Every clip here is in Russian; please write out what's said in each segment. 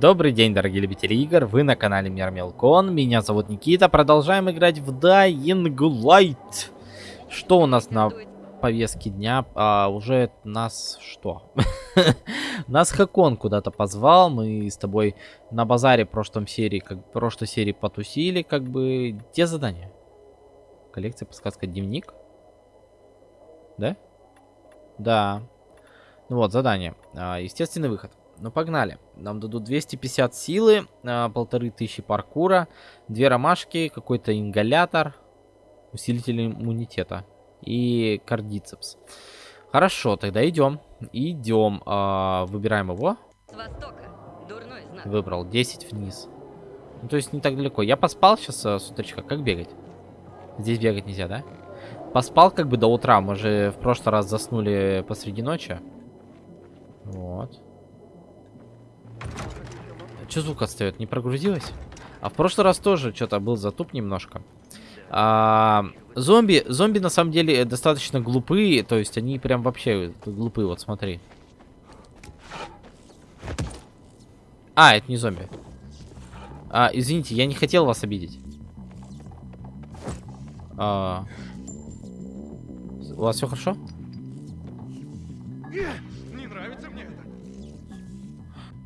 Добрый день, дорогие любители игр, вы на канале Мир Мелкон, меня зовут Никита, продолжаем играть в Dying Light. Что у нас на повестке дня? А, уже нас что? нас Хакон куда-то позвал, мы с тобой на базаре в прошлом серии, как прошлой серии потусили, как бы... Где задание? Коллекция, подсказка, дневник? Да? Да. Ну вот, задание. А, естественный выход. Ну, погнали. Нам дадут 250 силы, а, полторы тысячи паркура, две ромашки, какой-то ингалятор, усилитель иммунитета и кардицепс. Хорошо, тогда идем. Идем. А, выбираем его. Выбрал. 10 вниз. Ну, то есть не так далеко. Я поспал сейчас а, с утречка. Как бегать? Здесь бегать нельзя, да? Поспал как бы до утра. Мы же в прошлый раз заснули посреди ночи. Вот. Че звук отстает? Не прогрузилось? А в прошлый раз тоже что-то был затуп немножко. А, зомби, зомби на самом деле достаточно глупые, то есть они прям вообще глупые, вот смотри. А, это не зомби. А, извините, я не хотел вас обидеть. А, у вас все хорошо?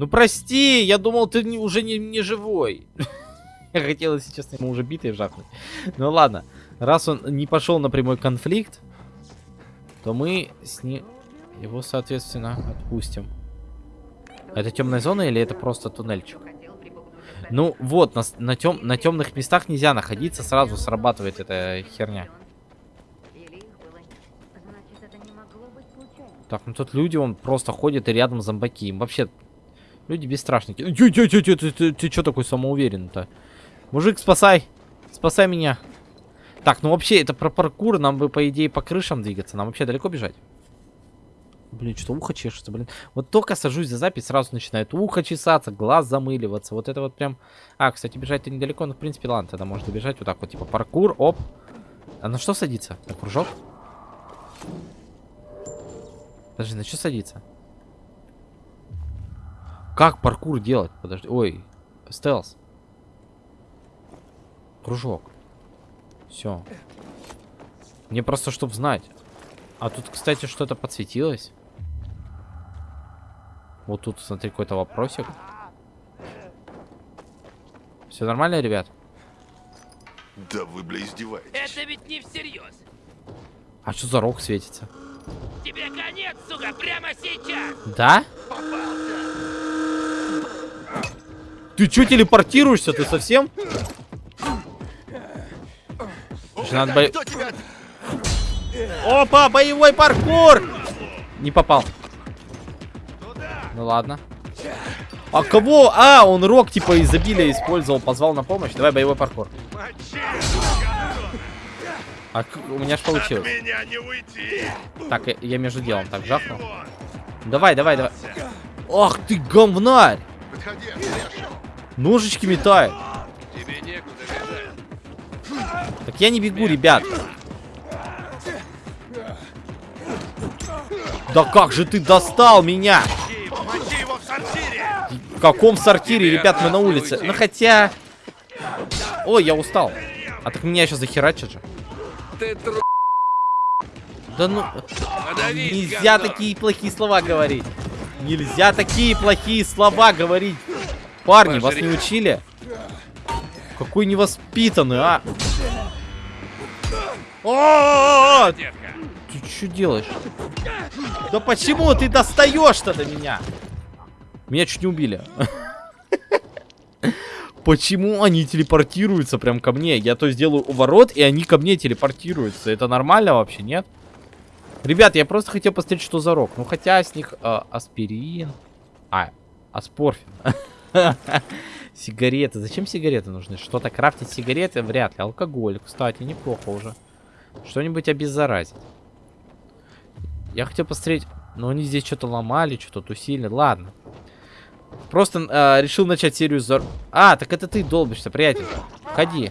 Ну прости, я думал, ты не, уже не, не живой. я хотел, если честно, ему уже битый вжахнуть. Ну ладно, раз он не пошел на прямой конфликт, то мы с ним его, соответственно, отпустим. Это темная зона или это просто туннельчик? Ну вот, на, на, тем, на темных местах нельзя находиться, сразу срабатывает эта херня. Так, ну тут люди, он просто ходит и рядом зомбаки. Им вообще Люди бесстрашники. Тю, тю, тю, тю, ты, ты, ты что такой самоуверенный-то? Мужик, спасай. Спасай меня. Так, ну вообще, это про паркур. Нам бы, по идее, по крышам двигаться. Нам вообще далеко бежать? Блин, что ухо чешется, блин. Вот только сажусь за запись, сразу начинает ухо чесаться, глаз замыливаться. Вот это вот прям... А, кстати, бежать-то недалеко, но, в принципе, ладно, тогда можно бежать вот так вот, типа паркур, оп. А на что садиться? На кружок? Подожди, на что садиться? Как паркур делать? Подожди. Ой, стелс. Кружок. Все. Мне просто, чтобы знать. А тут, кстати, что-то подсветилось. Вот тут, смотри, какой-то вопросик. Все нормально, ребят? Да вы, бля, издеваетесь. Это ведь не всерьез. А что за рог светится? Тебе конец, сука, прямо сейчас. Да? Ты что телепортируешься? Ты совсем? надо бо... Опа, боевой паркур! Не попал. Ну ладно. А кого? А, он рок типа изобилия использовал, позвал на помощь. Давай боевой паркур. А у меня ж получилось. Так, я между делом так жахнул. Давай, давай, давай. Ах ты говнарь! Ножички метает. Так я не бегу, ребят. Да как же ты достал меня? В каком сортире, ребят, мы на улице? Ну хотя... Ой, я устал. А так меня сейчас захерачат же. Да ну... Нельзя такие плохие слова говорить. Нельзя такие плохие слова говорить. Парни, вас не учили? Какой невоспитанный, а? О, Ты что делаешь? Да почему ты достаешь-то до меня? Меня чуть не убили. Почему они телепортируются прям ко мне? Я то сделаю у ворот, и они ко мне телепортируются. Это нормально вообще, нет? Ребят, я просто хотел посмотреть, что за рок. Ну, хотя с них э, аспирин. А, аспорфин. Сигареты. Зачем сигареты нужны? Что-то крафтить сигареты? Вряд ли. Алкоголь, кстати, неплохо уже. Что-нибудь обеззаразить. Я хотел посмотреть... Но они здесь что-то ломали, что-то тусили. Ладно. Просто э, решил начать серию зор... А, так это ты долбишься, приятель. Входи.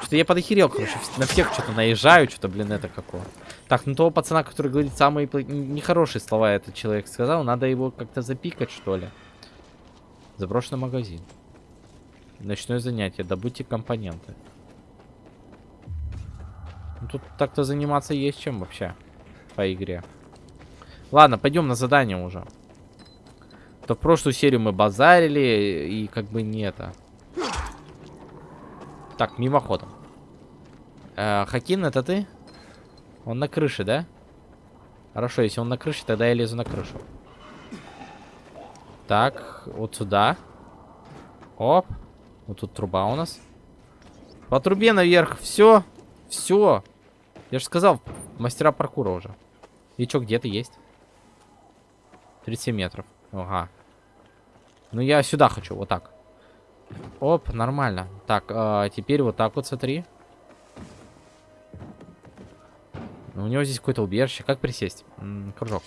Что-то я подохерел, короче. На всех что-то наезжаю, что-то, блин, это какого. Так, ну того пацана, который говорит самые нехорошие слова этот человек сказал, надо его как-то запикать, что ли. Заброшенный магазин. Ночное занятие. Добудьте компоненты. Ну, тут так-то заниматься есть чем вообще по игре. Ладно, пойдем на задание уже. То в прошлую серию мы базарили и как бы не это. Так, мимоходом. Э, Хакин, это ты? Он на крыше, да? Хорошо, если он на крыше, тогда я лезу на крышу. Так, вот сюда. Оп. Вот тут труба у нас. По трубе наверх. Все. Все. Я же сказал, мастера паркура уже. И чё, где ты есть? 37 метров. Ага. Ну я сюда хочу, вот так. Оп, нормально. Так, а, теперь вот так вот смотри. Ну, у него здесь какое-то убежище. Как присесть? М -м, кружок.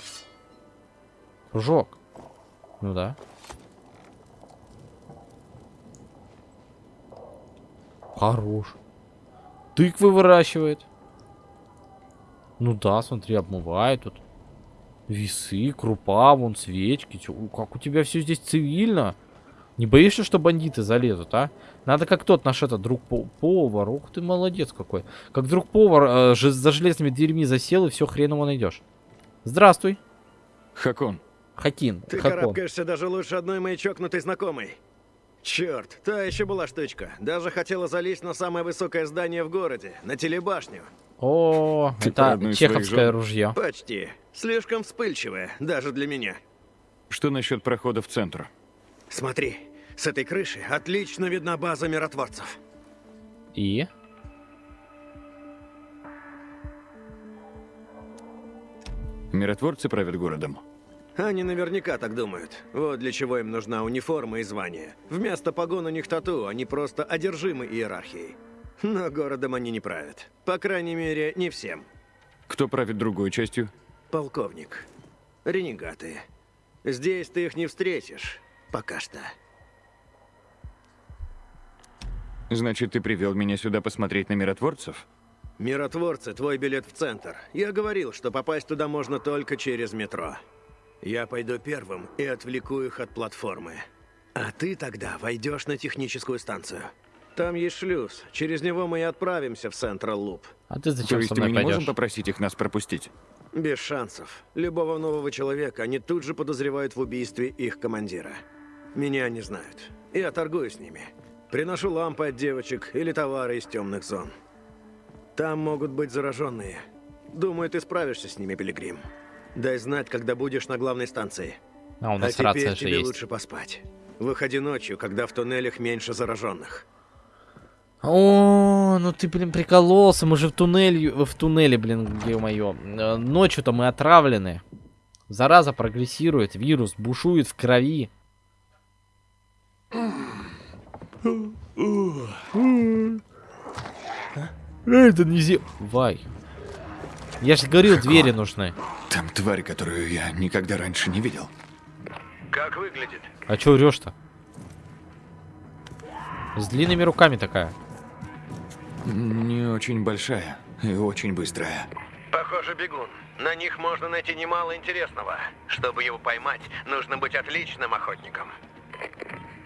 Кружок. Ну да. Хорош. Тыквы выращивает. Ну да, смотри, обмывает тут. Весы, крупа, вон свечки. Чё, как у тебя все здесь цивильно? Не боишься, что бандиты залезут, а? Надо как тот наш этот друг по повар. Ух ты, молодец какой. Как друг повар э, же за железными дверьми засел и все хрен его найдешь. Здравствуй, Хакон, Хакин. Ты Хакон. карабкаешься даже лучше одной моей чокнутой знакомой. Черт, та еще была штучка. Даже хотела залезть на самое высокое здание в городе, на телебашню. О, Ты это чеховское ружье. Почти. Слишком вспыльчивая, даже для меня. что насчет прохода в центр? Смотри, с этой крыши отлично видна база миротворцев. И? Миротворцы правят городом. Они наверняка так думают. Вот для чего им нужна униформа и звание. Вместо погон у них тату, они просто одержимы иерархией. Но городом они не правят. По крайней мере, не всем. Кто правит другой частью? Полковник. Ренегаты. Здесь ты их не встретишь. Пока что. Значит, ты привел меня сюда посмотреть на миротворцев? Миротворцы, твой билет в центр. Я говорил, что попасть туда можно только через метро. Я пойду первым и отвлеку их от платформы. А ты тогда войдешь на техническую станцию. Там есть шлюз. Через него мы и отправимся в Централ Луп. А ты То зачем есть со мной мы не можем пойдешь? попросить их нас пропустить? Без шансов. Любого нового человека они тут же подозревают в убийстве их командира. Меня не знают. Я торгую с ними. Приношу лампы от девочек или товары из темных зон. Там могут быть зараженные. Думаю, ты справишься с ними, Пилигрим. Дай знать, когда будешь на главной станции. А, у нас а теперь тебе есть. лучше поспать. Выходи ночью, когда в туннелях меньше зараженных. О, ну ты, блин, прикололся. Мы же в туннеле, в туннеле, блин, ё-моё. Э, Ночью-то мы отравлены. Зараза прогрессирует, вирус бушует в крови. Это не Вай. Я же говорил, двери нужны. Там тварь, которую я никогда раньше не видел. Как выглядит? А чё врешь-то? С длинными руками такая. Не очень большая и очень быстрая. Похоже, бегун. На них можно найти немало интересного. Чтобы его поймать, нужно быть отличным охотником.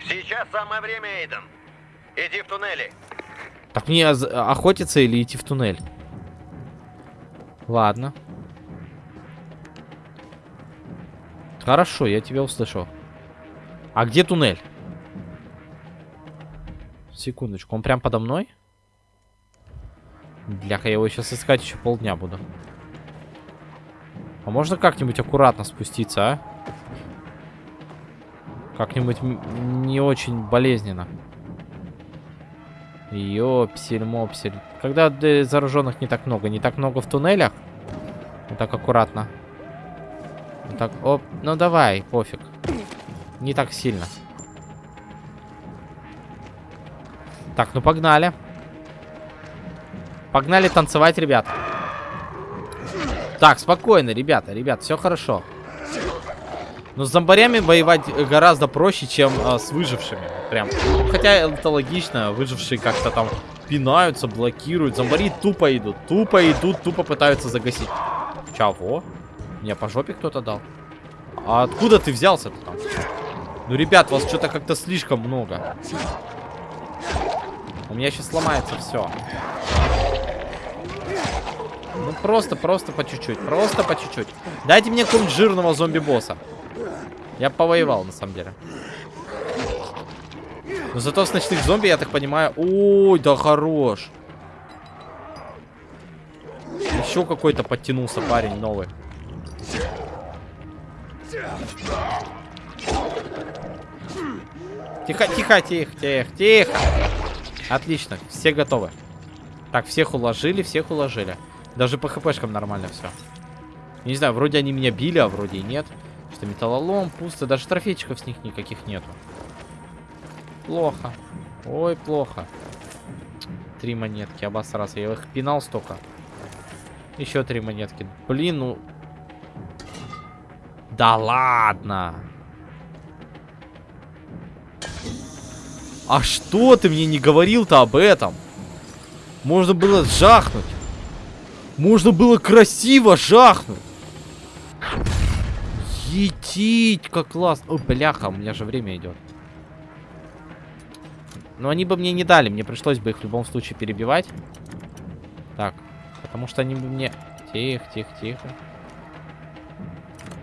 Сейчас самое время, Эйден. Иди в туннели. Так мне з- охотиться или идти в туннель? Ладно. Хорошо, я тебя услышал. А где туннель? Секундочку, он прям подо мной? Бляха, я его сейчас искать еще полдня буду. А можно как-нибудь аккуратно спуститься, а? Как-нибудь не очень болезненно. Ёпсель-мопсель. Когда э, зараженных не так много. Не так много в туннелях. Вот так аккуратно. Вот так, оп. Ну давай, пофиг. Не так сильно. Так, ну погнали. Погнали танцевать, ребят. Так, спокойно, ребята, ребят, все хорошо. Но с зомбарями воевать гораздо проще, чем а, с выжившими. Прям. Хотя это логично, выжившие как-то там пинаются, блокируют. Зомбари тупо идут, тупо идут, тупо пытаются загасить. Чего? Мне по жопе кто-то дал. А откуда ты взялся-то там? Ну, ребят, вас что-то как-то слишком много. У меня сейчас сломается все. Ну, просто, просто по чуть-чуть. Просто по чуть-чуть. Дайте мне какого-нибудь жирного зомби-босса. Я повоевал, на самом деле. Но зато с ночных зомби, я так понимаю... Ой, да хорош. Еще какой-то подтянулся парень новый. Тихо, тихо, тихо, тихо, тихо. Отлично, все готовы. Так, всех уложили, всех уложили. Даже по хпшкам нормально все. Не знаю, вроде они меня били, а вроде и нет. Что металлолом, пусто, даже трофейчиков с них никаких нету. Плохо. Ой, плохо. Три монетки, обосрался. Я их пинал столько. Еще три монетки. Блин, ну... Да ладно! А что ты мне не говорил-то об этом? Можно было жахнуть. Можно было красиво жахнуть. Етить, как классно. Ой, бляха, у меня же время идет. Но они бы мне не дали, мне пришлось бы их в любом случае перебивать. Так, потому что они бы мне... Тихо, тихо, тихо.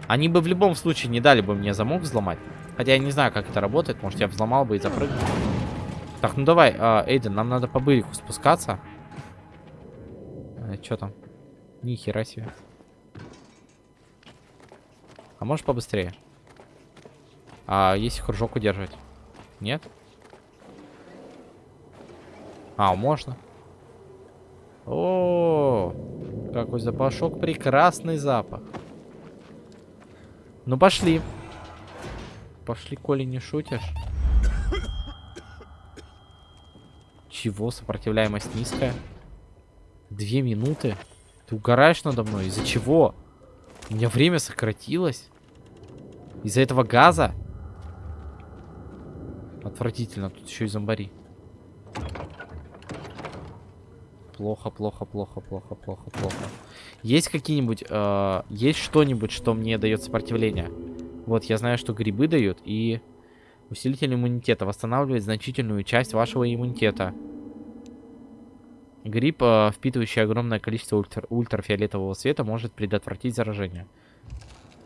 Они бы в любом случае не дали бы мне замок взломать. Хотя я не знаю, как это работает. Может, я взломал бы и запрыгнул. Так, ну давай, э, Эйден, нам надо по бырику спускаться. Э, Что там? Ни хера себе. А можешь побыстрее? А если кружок удерживать? Нет? А, можно. О, какой запашок, прекрасный запах. Ну пошли. Пошли, Коли, не шутишь. Чего? Сопротивляемость низкая. Две минуты? Ты угораешь надо мной? Из-за чего? У меня время сократилось. Из-за этого газа? Отвратительно. Тут еще и зомбари. Плохо, плохо, плохо, плохо, плохо, плохо. Есть какие-нибудь... Э, есть что-нибудь, что мне дает сопротивление? Вот, я знаю, что грибы дают и... Усилитель иммунитета восстанавливает значительную часть вашего иммунитета. Гриб, э, впитывающий огромное количество ультра ультрафиолетового света, может предотвратить заражение.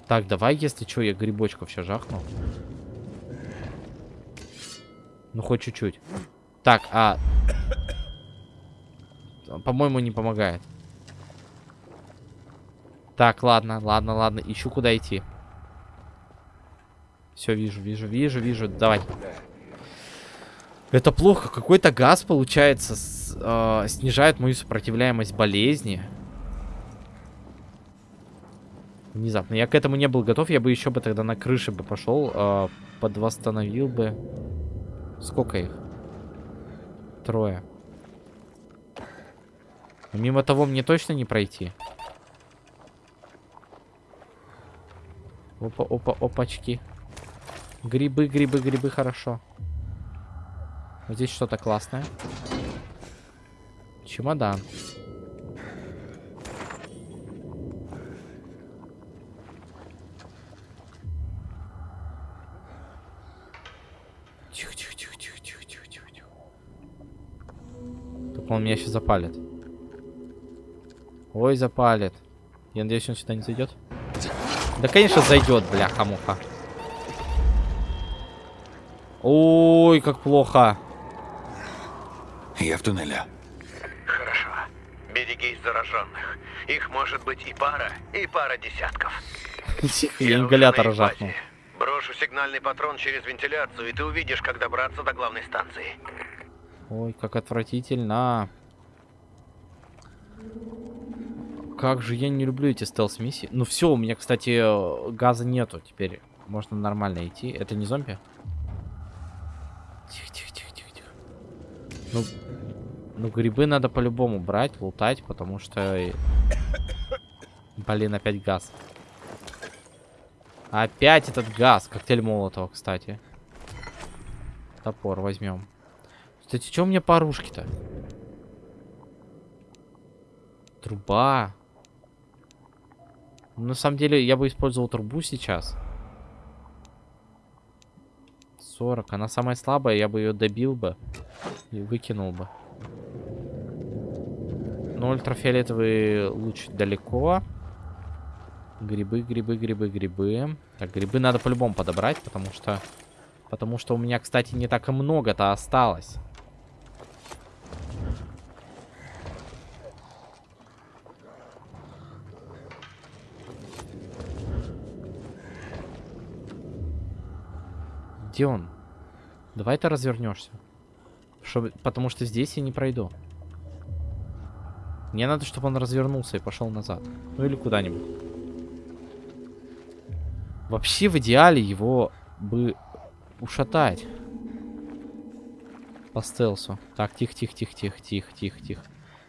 Так, давай, если что, я грибочков все жахну. Ну, хоть чуть-чуть. Так, а... По-моему, не помогает. Так, ладно, ладно, ладно. Ищу, куда идти. Все, вижу, вижу, вижу, вижу. Давай. Это плохо. Какой-то газ, получается, с, э, снижает мою сопротивляемость болезни. Внезапно. Я к этому не был готов. Я бы еще бы тогда на крыше бы пошел. Э, подвосстановил бы. Сколько их? Трое. Мимо того мне точно не пройти. Опа, опа, опачки. Грибы, грибы, грибы, хорошо. Вот здесь что-то классное. Чемодан. Тихо, тихо, тихо, тихо, тихо, тихо, тихо. Только он меня сейчас запалит. Ой, запалит. Я надеюсь, он сюда не зайдет. Да, конечно, зайдет, бляха-муха. Ой, как плохо. Я в туннеле. Хорошо. Берегись зараженных. Их может быть и пара, и пара десятков. Я ингалятор жахнул. Брошу сигнальный патрон через вентиляцию, и ты увидишь, как добраться до главной станции. Ой, как отвратительно. Как же я не люблю эти стелс-миссии. Ну все, у меня, кстати, газа нету теперь. Можно нормально идти. Это не зомби? Тихо, тихо, тихо, тихо, тихо. Ну, ну грибы надо по-любому брать, лутать, потому что... э, Блин, опять газ. Опять этот газ. Коктейль Молотова, кстати. Топор возьмем. Кстати, что у меня по оружке-то? Труба. На самом деле, я бы использовал трубу сейчас. 40. Она самая слабая, я бы ее добил бы. И выкинул бы. Но ультрафиолетовый луч далеко. Грибы, грибы, грибы, грибы. Так, грибы надо по-любому подобрать, потому что... Потому что у меня, кстати, не так и много-то осталось. Где он? Давай ты развернешься. Чтобы... Потому что здесь я не пройду. Мне надо, чтобы он развернулся и пошел назад. Ну или куда-нибудь. Вообще, в идеале его бы ушатать. По стелсу. Так, тихо, тихо, тихо, тихо, тихо, тихо, тихо.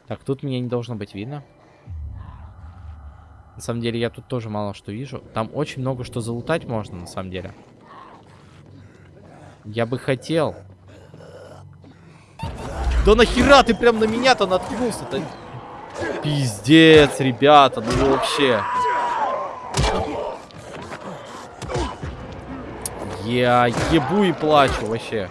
Так, тут меня не должно быть видно. На самом деле, я тут тоже мало что вижу. Там очень много что залутать можно, на самом деле. Я бы хотел. Да нахера ты прям на меня-то наткнулся-то? Пиздец, ребята, ну вообще. Я ебу и плачу вообще.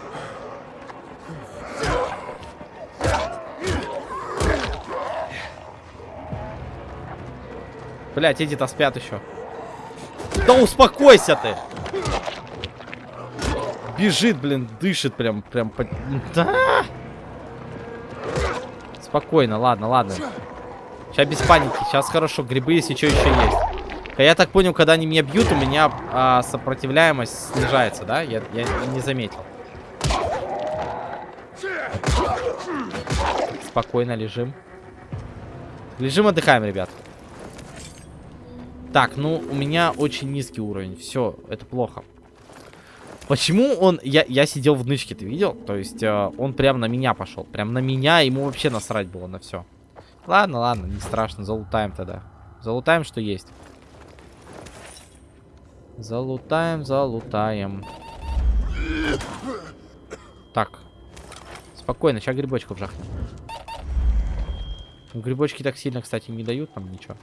Блять, эти-то спят еще. Да успокойся ты! Бежит, блин, дышит прям, прям. По... Да! Спокойно, ладно, ладно. Сейчас без паники, сейчас хорошо, грибы, если что, еще есть. Я так понял, когда они меня бьют, у меня а, сопротивляемость снижается, да? Я, я не заметил. Спокойно лежим. Лежим, отдыхаем, ребят. Так, ну, у меня очень низкий уровень. Все, это плохо. Почему он... Я, я сидел в нычке, ты видел? То есть, э, он прям на меня пошел. Прям на меня, ему вообще насрать было на все. Ладно, ладно, не страшно, залутаем тогда. Залутаем, что есть. Залутаем, залутаем. Так. Спокойно, сейчас грибочков жахнем. Грибочки так сильно, кстати, не дают нам ничего.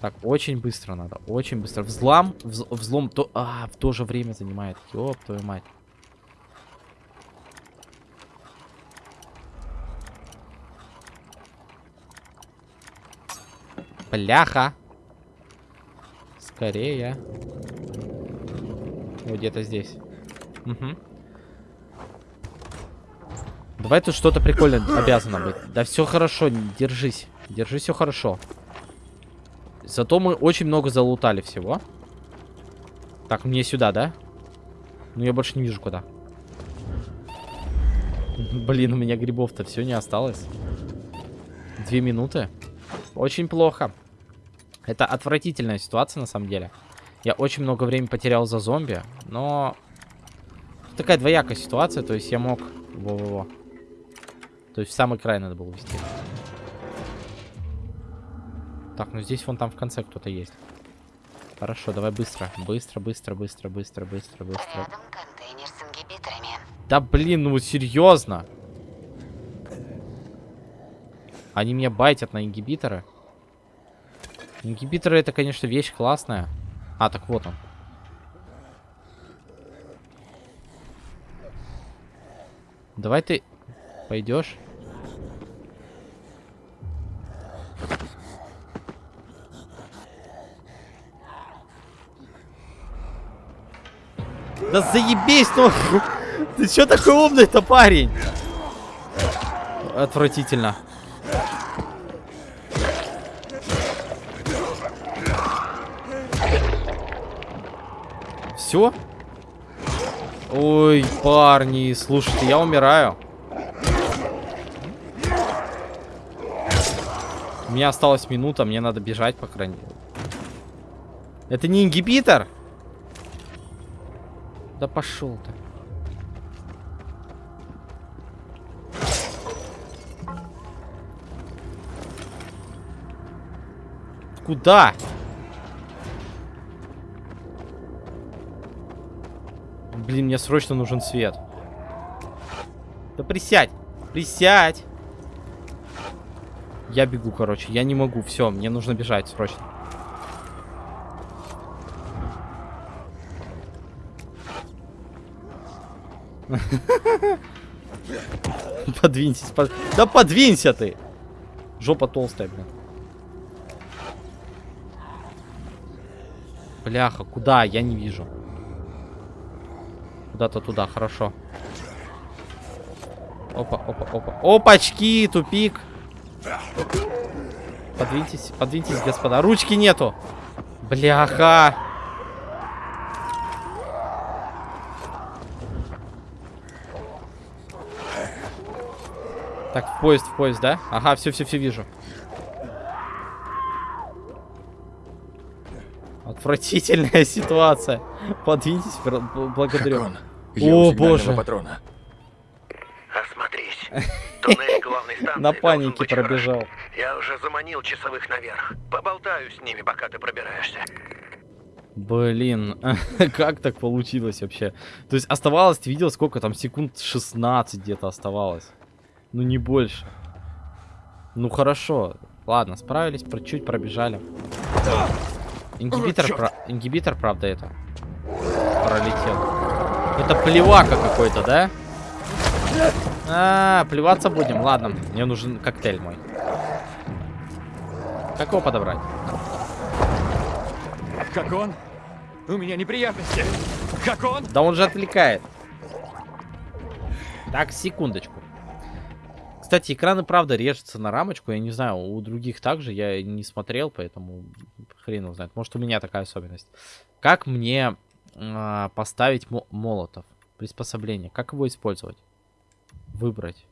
Так, очень быстро надо, очень быстро. Взлом, вз, взлом, то, а, в то же время занимает. Ёб твою мать. Бляха. Скорее. Вот где-то здесь. Угу. Давай тут что-то прикольное обязано быть. Да все хорошо, держись. Держись, все хорошо. Зато мы очень много залутали всего. Так, мне сюда, да? Ну, я больше не вижу куда. Блин, у меня грибов-то все не осталось. Две минуты. Очень плохо. Это отвратительная ситуация, на самом деле. Я очень много времени потерял за зомби, но... Такая двоякая ситуация, то есть я мог... Во-во-во. То есть в самый край надо было вести. Так, ну здесь вон там в конце кто-то есть. Хорошо, давай быстро. Быстро, быстро, быстро, быстро, быстро, быстро. Рядом контейнер с ингибиторами. Да блин, ну серьезно? Они меня байтят на ингибиторы. Ингибиторы это, конечно, вещь классная. А, так вот он. Давай ты пойдешь. Да заебись, ну... Ты чё такой умный-то, парень? Отвратительно. Все? Ой, парни, слушайте, я умираю. У меня осталась минута, мне надо бежать, по крайней мере. Это не ингибитор? Да пошел ты. Куда? Блин, мне срочно нужен свет. Да присядь. Присядь. Я бегу, короче. Я не могу. Все, мне нужно бежать срочно. Подвиньтесь, под- Да подвинься ты! Жопа толстая, блин. Бляха, куда? Я не вижу. Куда-то туда, хорошо. Опа, опа, опа. Опачки, тупик. Подвиньтесь, подвиньтесь, господа. Ручки нету. Бляха. Так, в поезд, в поезд, да? Ага, все, все, все вижу. Отвратительная ситуация. Подвиньтесь, благодарю. Я О, боже. патрона. Осмотрись. Туннель главной станции На панике пробежал. Я уже заманил часовых наверх. Поболтаю с ними, пока ты пробираешься. Блин, как так получилось вообще? То есть оставалось, ты видел, сколько там секунд 16 где-то оставалось. Ну не больше. Ну хорошо. Ладно, справились, про чуть пробежали. Ингибитор, про- ингибитор, правда, это пролетел. Это плевака какой-то, да? А, плеваться будем. Ладно, мне нужен коктейль мой. Как его подобрать? Хакон, у меня неприятности. Хакон! Да он же отвлекает. Так, секундочку. Кстати, экраны правда режутся на рамочку. Я не знаю, у других также я не смотрел, поэтому хрен его знает. Может, у меня такая особенность. Как мне а, поставить мо- молотов? Приспособление. Как его использовать? Выбрать.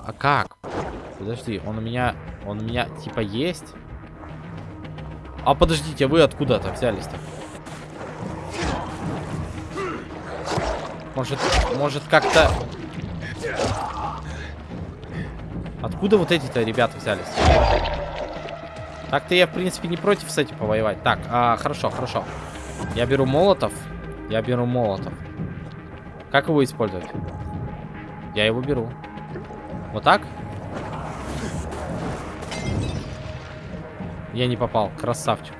А как? Подожди, он у меня... Он у меня типа есть? А подождите, вы откуда-то взялись-то? Может, может как-то... Откуда вот эти-то ребята взялись? Так-то я, в принципе, не против с этим повоевать. Так, а, хорошо, хорошо. Я беру молотов. Я беру молотов. Как его использовать? Я его беру. Вот так? Я не попал. Красавчик.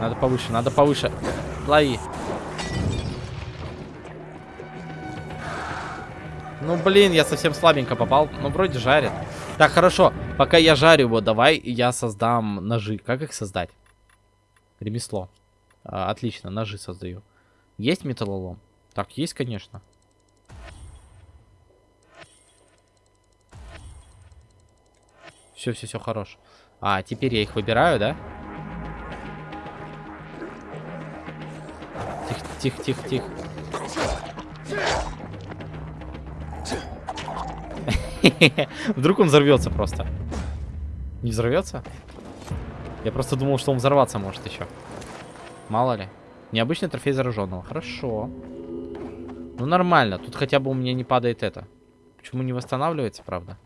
Надо повыше, надо повыше. Лови. Ну, блин, я совсем слабенько попал. Ну, вроде жарит. Так, хорошо. Пока я жарю его, давай я создам ножи. Как их создать? Ремесло. А, отлично, ножи создаю. Есть металлолом? Так, есть, конечно. Все, все, все, хорош. А, теперь я их выбираю, да? Тихо, тихо, тихо, тихо. Вдруг он взорвется просто. Не взорвется? Я просто думал, что он взорваться может еще. Мало ли. Необычный трофей зараженного. Хорошо. Ну нормально. Тут хотя бы у меня не падает это. Почему не восстанавливается, правда?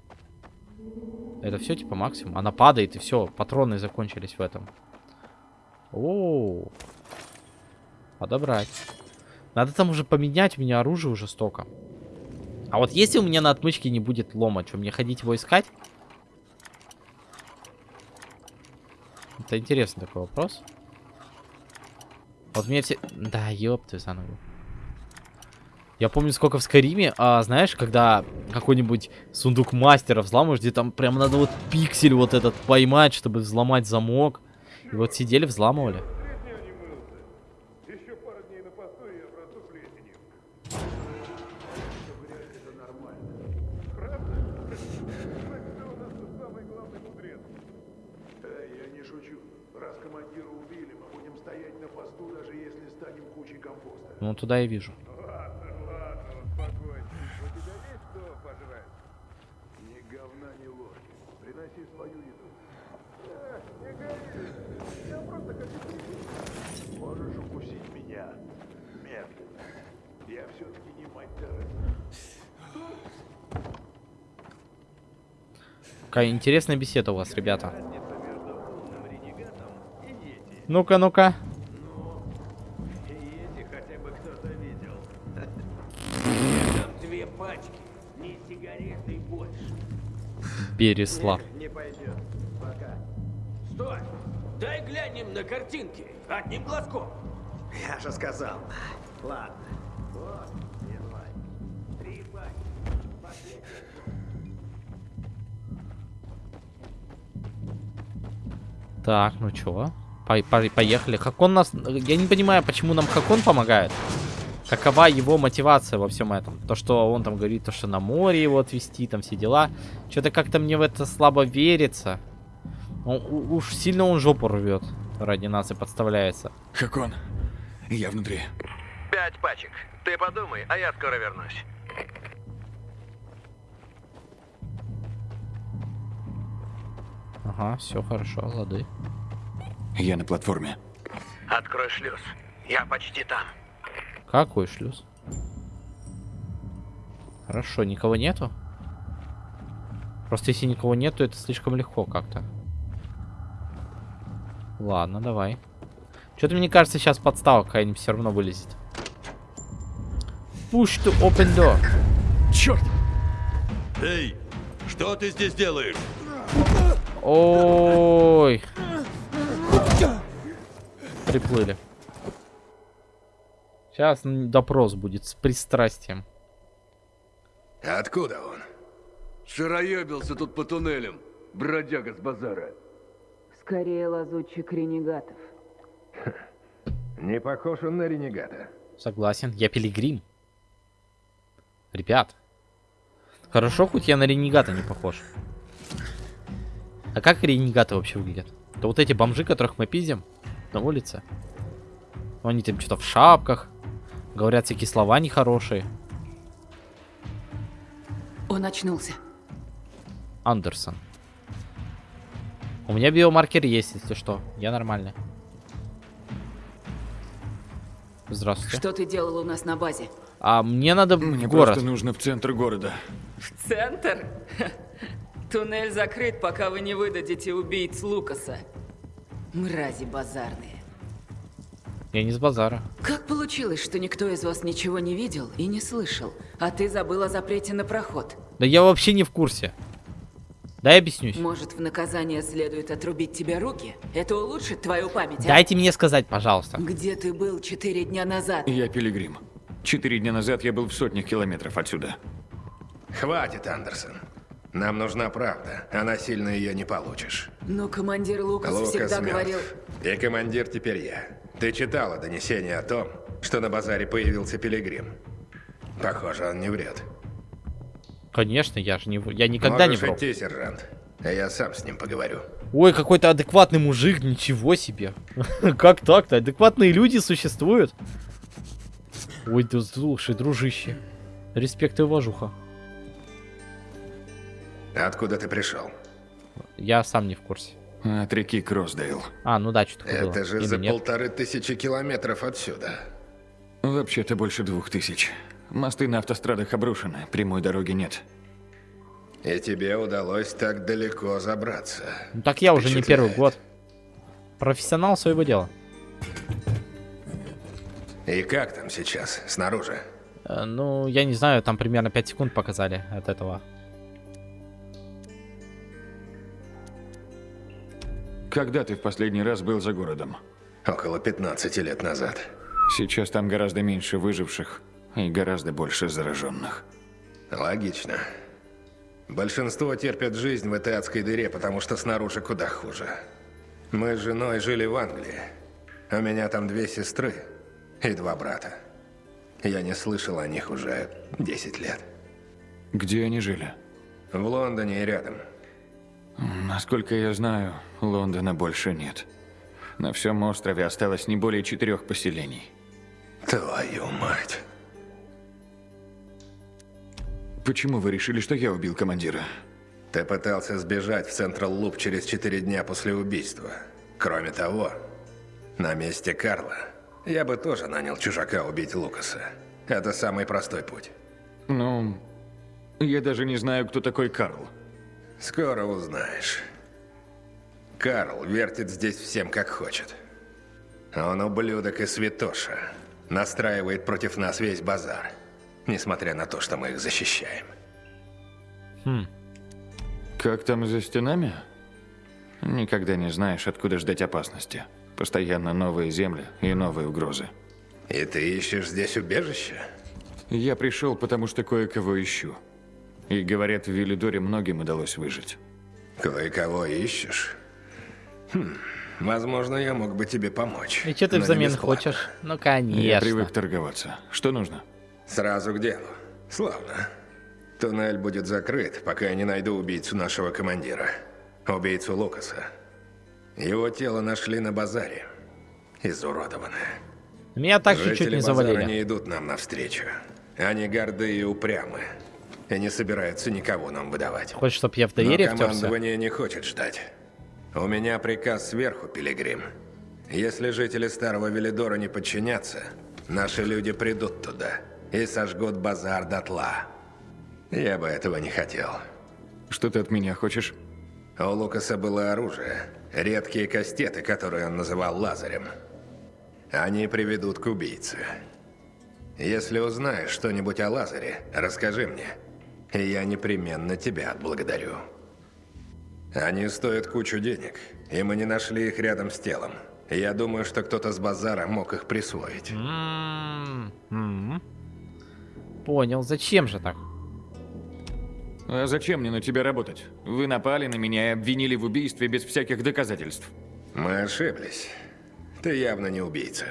Это все типа максимум. Она падает и все. Патроны закончились в этом. О, Подобрать. Надо там уже поменять. У меня оружие уже столько. А вот если у меня на отмычке не будет лома, что, мне ходить его искать? Это интересный такой вопрос. Вот мне все... Да, ёпты за ногу. Я помню, сколько в Скариме, а, знаешь, когда какой-нибудь сундук мастера взламываешь, где там прям надо вот пиксель вот этот поймать, чтобы взломать замок. И вот сидели, взламывали. Я не шучу. Раз командира убили, мы будем стоять на посту, даже если станем кучей компоста. Ну, туда я вижу. Тереза. Какая интересная беседа у вас, ребята. Ну-ка, ну-ка. Не пойдет. Пока. Стой! Дай глянем на картинки. Одним глазком. Я же сказал. Ладно. Вот. Три. Так, ну чё? По- по- поехали. Хакон нас... Я не понимаю, почему нам Хакон помогает. Какова его мотивация во всем этом? То, что он там говорит, то, что на море его отвезти, там все дела. Что-то как-то мне в это слабо верится. Он- у- уж сильно он жопу рвет ради нас и подставляется. Хакон, я внутри. Пять пачек. Ты подумай, а я скоро вернусь. Ага, все хорошо, лады. Я на платформе. Открой шлюз. Я почти там. Какой шлюз? Хорошо, никого нету? Просто если никого нету, это слишком легко как-то. Ладно, давай. Что-то мне кажется, сейчас подстава какая-нибудь все равно вылезет. Push to open door. Черт! Эй, что ты здесь делаешь? Ой. Приплыли. Сейчас допрос будет с пристрастием. Откуда он? Шароебился тут по туннелям. Бродяга с базара. Скорее лазутчик ренегатов. Не похож он на ренегата. Согласен, я пилигрим. Ребят. Хорошо, хоть я на ренегата не похож. А как ренегаты вообще выглядят? Это вот эти бомжи, которых мы пиздим на улице. Они там что-то в шапках. Говорят всякие слова нехорошие. Он очнулся. Андерсон. У меня биомаркер есть, если что. Я нормальный. Здравствуйте. Что ты делал у нас на базе? А мне надо Мне в город. просто нужно в центр города. В центр? Туннель закрыт, пока вы не выдадите убийц Лукаса. Мрази базарные. Я не с базара. Как получилось, что никто из вас ничего не видел и не слышал, а ты забыл о запрете на проход? Да я вообще не в курсе. Дай объяснюсь. Может, в наказание следует отрубить тебе руки? Это улучшит твою память, а? Дайте мне сказать, пожалуйста. Где ты был четыре дня назад? Я пилигрим. Четыре дня назад я был в сотнях километров отсюда. Хватит, Андерсон. Нам нужна правда, а насильно ее не получишь. Но командир Лукас, Лукас всегда мертв. говорил... И командир теперь я. Ты читала донесение о том, что на базаре появился пилигрим. Похоже, он не врет. Конечно, я же не... Я никогда Можешь не вру. идти, сержант. а Я сам с ним поговорю. Ой, какой-то адекватный мужик, ничего себе. Как так-то? Адекватные люди существуют? Ой, да слушай, дружище. Респект и уважуха. Откуда ты пришел? Я сам не в курсе. От реки Кроссдейл. А, ну да, что такое было. Это же Или за нет? полторы тысячи километров отсюда. Вообще-то больше двух тысяч. Мосты на автострадах обрушены, прямой дороги нет. И тебе удалось так далеко забраться. Ну так я уже не первый год. Профессионал своего дела. И как там сейчас, снаружи? Э, Ну, я не знаю, там примерно 5 секунд показали от этого. Когда ты в последний раз был за городом? Около 15 лет назад. Сейчас там гораздо меньше выживших и гораздо больше зараженных. Логично. Большинство терпят жизнь в этой адской дыре, потому что снаружи куда хуже. Мы с женой жили в Англии. У меня там две сестры и два брата. Я не слышал о них уже 10 лет. Где они жили? В Лондоне и рядом. Насколько я знаю, Лондона больше нет. На всем острове осталось не более четырех поселений. Твою мать. Почему вы решили, что я убил командира? Ты пытался сбежать в Централ Луп через четыре дня после убийства. Кроме того, на месте Карла я бы тоже нанял чужака убить Лукаса. Это самый простой путь. Ну, я даже не знаю, кто такой Карл. Скоро узнаешь. Карл вертит здесь всем, как хочет. Он ублюдок и святоша. Настраивает против нас весь базар. Несмотря на то, что мы их защищаем. Хм. Как там за стенами? Никогда не знаешь, откуда ждать опасности. Постоянно новые земли и новые угрозы. И ты ищешь здесь убежище? Я пришел, потому что кое-кого ищу. И говорят, в Виллидоре многим удалось выжить. Кое-кого ищешь? Хм, возможно, я мог бы тебе помочь. И что ты не взамен хочешь? Ну, Я конечно. привык торговаться. Что нужно? Сразу к делу. Славно. Туннель будет закрыт, пока я не найду убийцу нашего командира. Убийцу Лукаса. Его тело нашли на базаре. Изуродованное. Меня так чуть-чуть Жители не базара завалили. не идут нам навстречу. Они горды и упрямы. И не собираются никого нам выдавать. Хочешь, чтоб я в Но доверие втерся? командование не хочет ждать. У меня приказ сверху, Пилигрим. Если жители Старого Велидора не подчинятся, наши люди придут туда и сожгут базар дотла. Я бы этого не хотел. Что ты от меня хочешь? У Лукаса было оружие, редкие кастеты, которые он называл лазарем. Они приведут к убийце. Если узнаешь что-нибудь о Лазаре, расскажи мне, я непременно тебя отблагодарю. Они стоят кучу денег, и мы не нашли их рядом с телом. Я думаю, что кто-то с базара мог их присвоить. М, м. Понял, зачем же так? А зачем мне на тебя работать? Вы напали на меня и обвинили в убийстве без всяких доказательств. Мы ошиблись. Ты явно не убийца.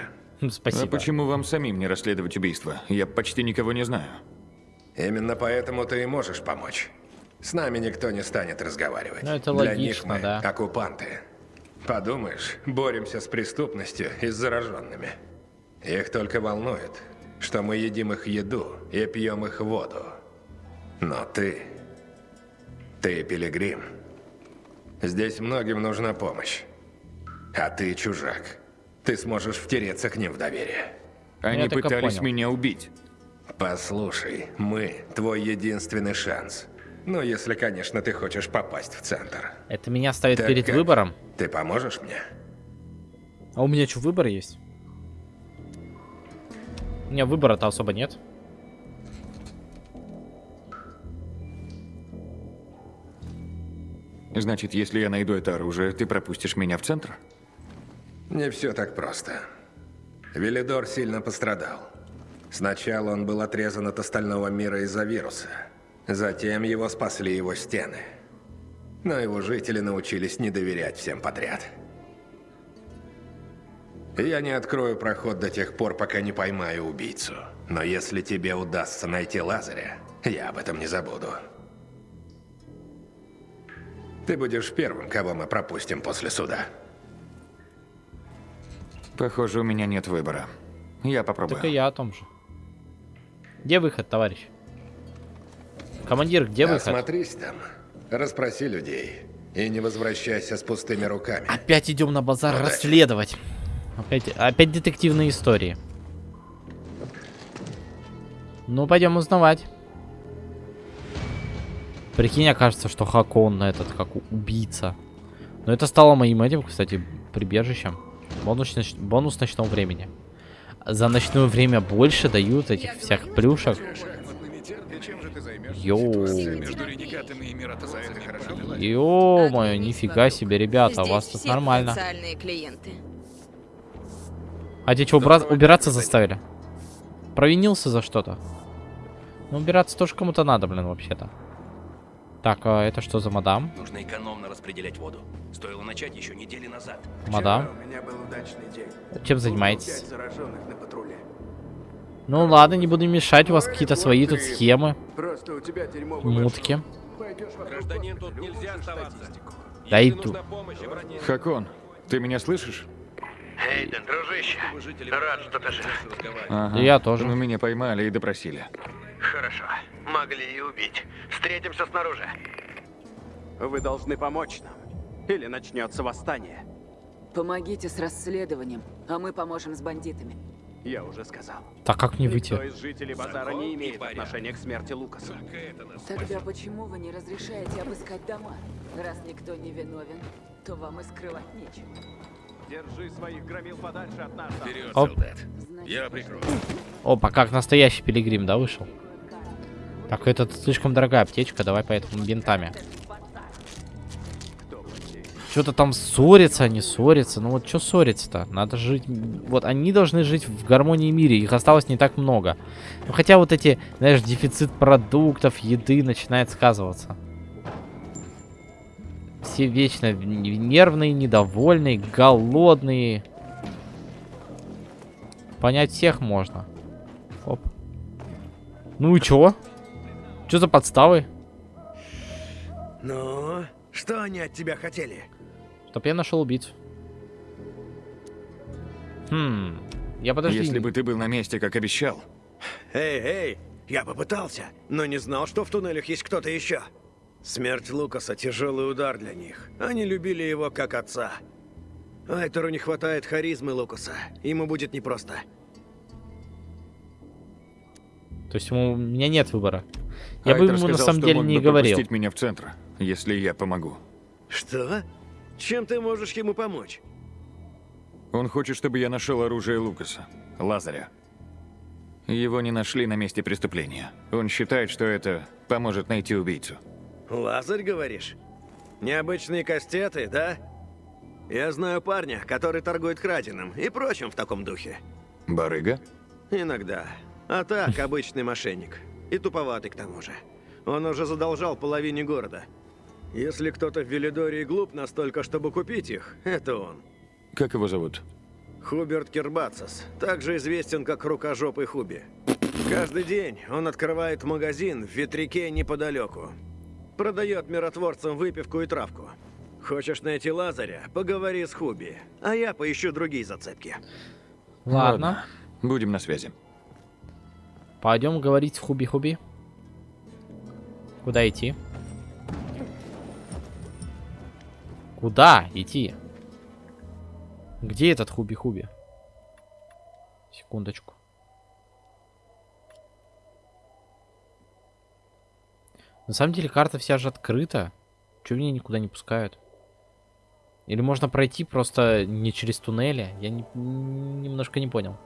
Спасибо. А почему вам самим не расследовать убийство? Я почти никого не знаю. Именно поэтому ты и можешь помочь. С нами никто не станет разговаривать. Ну, это Для логично, них мы да. оккупанты. Подумаешь, боремся с преступностью и с зараженными. Их только волнует, что мы едим их еду и пьем их воду. Но ты... Ты пилигрим. Здесь многим нужна помощь. А ты чужак. Ты сможешь втереться к ним в доверие. Они пытались понял. меня убить. Послушай, мы твой единственный шанс. Ну, если, конечно, ты хочешь попасть в центр. Это меня ставит Так перед как? выбором. Ты поможешь мне? А у меня что, выбор есть? У меня выбора-то особо нет. Значит, если я найду это оружие, ты пропустишь меня в центр? Не все так просто. Велидор сильно пострадал. Сначала он был отрезан от остального мира из-за вируса. Затем его спасли его стены. Но его жители научились не доверять всем подряд. Я не открою проход до тех пор, пока не поймаю убийцу. Но если тебе удастся найти Лазаря, я об этом не забуду. Ты будешь первым, кого мы пропустим после суда. Похоже, у меня нет выбора. Я попробую. Так и я о том же. Где выход, товарищ? Командир, где выход? Осмотрись там, расспроси людей и не возвращайся с пустыми руками. Опять идем на базар Удачи. расследовать. Опять, опять детективные истории. Ну, пойдем узнавать. Прикинь, окажется, что Хакон этот, как убийца. Но это стало моим этим, кстати, прибежищем. Бонус, бонус ночного времени. За ночное время больше дают этих всех плюшек. Ё-моё, нифига себе, ребята, у вас тут нормально. А тебя что, убра- убираться заставили? Провинился за что-то? Ну, убираться тоже кому-то надо, блин, вообще-то. Так, а это что за мадам? Нужно экономно распределять воду. Стоило начать еще недели назад. Мадам? У меня был удачный день. Чем занимаетесь? Пять зараженных на патруле. Ну ладно, не буду мешать, у вас какие-то свои тут схемы, Просто у тебя дерьмовый мутки. Гражданин, тут нельзя оставаться. Да иду. Хакон, ты меня слышишь? Эйден, дружище, рад, что ты жив. Ага. Я тоже. Ну, меня поймали и допросили. Хорошо, могли и убить. Встретимся снаружи. Вы должны помочь нам. Или начнется восстание. Помогите с расследованием, а мы поможем с бандитами. Я уже сказал. Так как мне выйти? Никто из жителей базара не имеет отношения к смерти Лукаса. Тогда почему вы не разрешаете обыскать дома? Раз никто не виновен, то вам и скрывать нечего. Держи своих громил подальше от нас. Вперед, Оп. солдат. Я прикрою. Опа, как настоящий пилигрим, да, вышел? Так, это слишком дорогая аптечка, давай поэтому бинтами. Что-то там ссорятся, они ссорятся. Ну вот что ссориться-то? Надо жить... Вот они должны жить в гармонии и мире. Их осталось не так много. Ну хотя вот эти, знаешь, дефицит продуктов, еды начинает сказываться. Все вечно нервные, недовольные, голодные. Понять всех можно. Оп. Ну и чё? Чё за подставы? Ну, что они от тебя хотели? Чтоб я нашел убийцу. Хм. Я подожди. Если бы ты был на месте, как обещал. Эй, эй, я попытался, но не знал, что в туннелях есть кто-то еще. Смерть Лукаса – тяжелый удар для них. Они любили его как отца. Айтору не хватает харизмы Лукаса. Ему будет непросто. То есть ему, у меня нет выбора. Я Айтер бы ему на сказал, самом что деле не говорил. меня в центр, если я помогу. Что? Чем ты можешь ему помочь? Он хочет, чтобы я нашел оружие Лукаса, Лазаря. Его не нашли на месте преступления. Он считает, что это поможет найти убийцу. Лазарь, говоришь? Необычные кастеты, да? Я знаю парня, который торгует краденым и прочим в таком духе. Барыга? Иногда. А так, обычный мошенник. И туповатый к тому же. Он уже задолжал половине города. Если кто-то в Велидории глуп настолько, чтобы купить их, это он. Как его зовут? Хуберт Кирбацис, также известен как Рукожопый Хуби. Каждый день он открывает магазин в ветряке неподалеку. Продает миротворцам выпивку и травку. Хочешь найти Лазаря? Поговори с Хуби, а я поищу другие зацепки. Ладно. Будем на связи. Пойдем говорить с Хуби-Хуби. Куда идти? Куда идти? Где этот Хуби-Хуби? Секундочку. На самом деле карта вся же открыта. Чего меня никуда не пускают? Или можно пройти просто не через туннели? Я не- немножко не понял.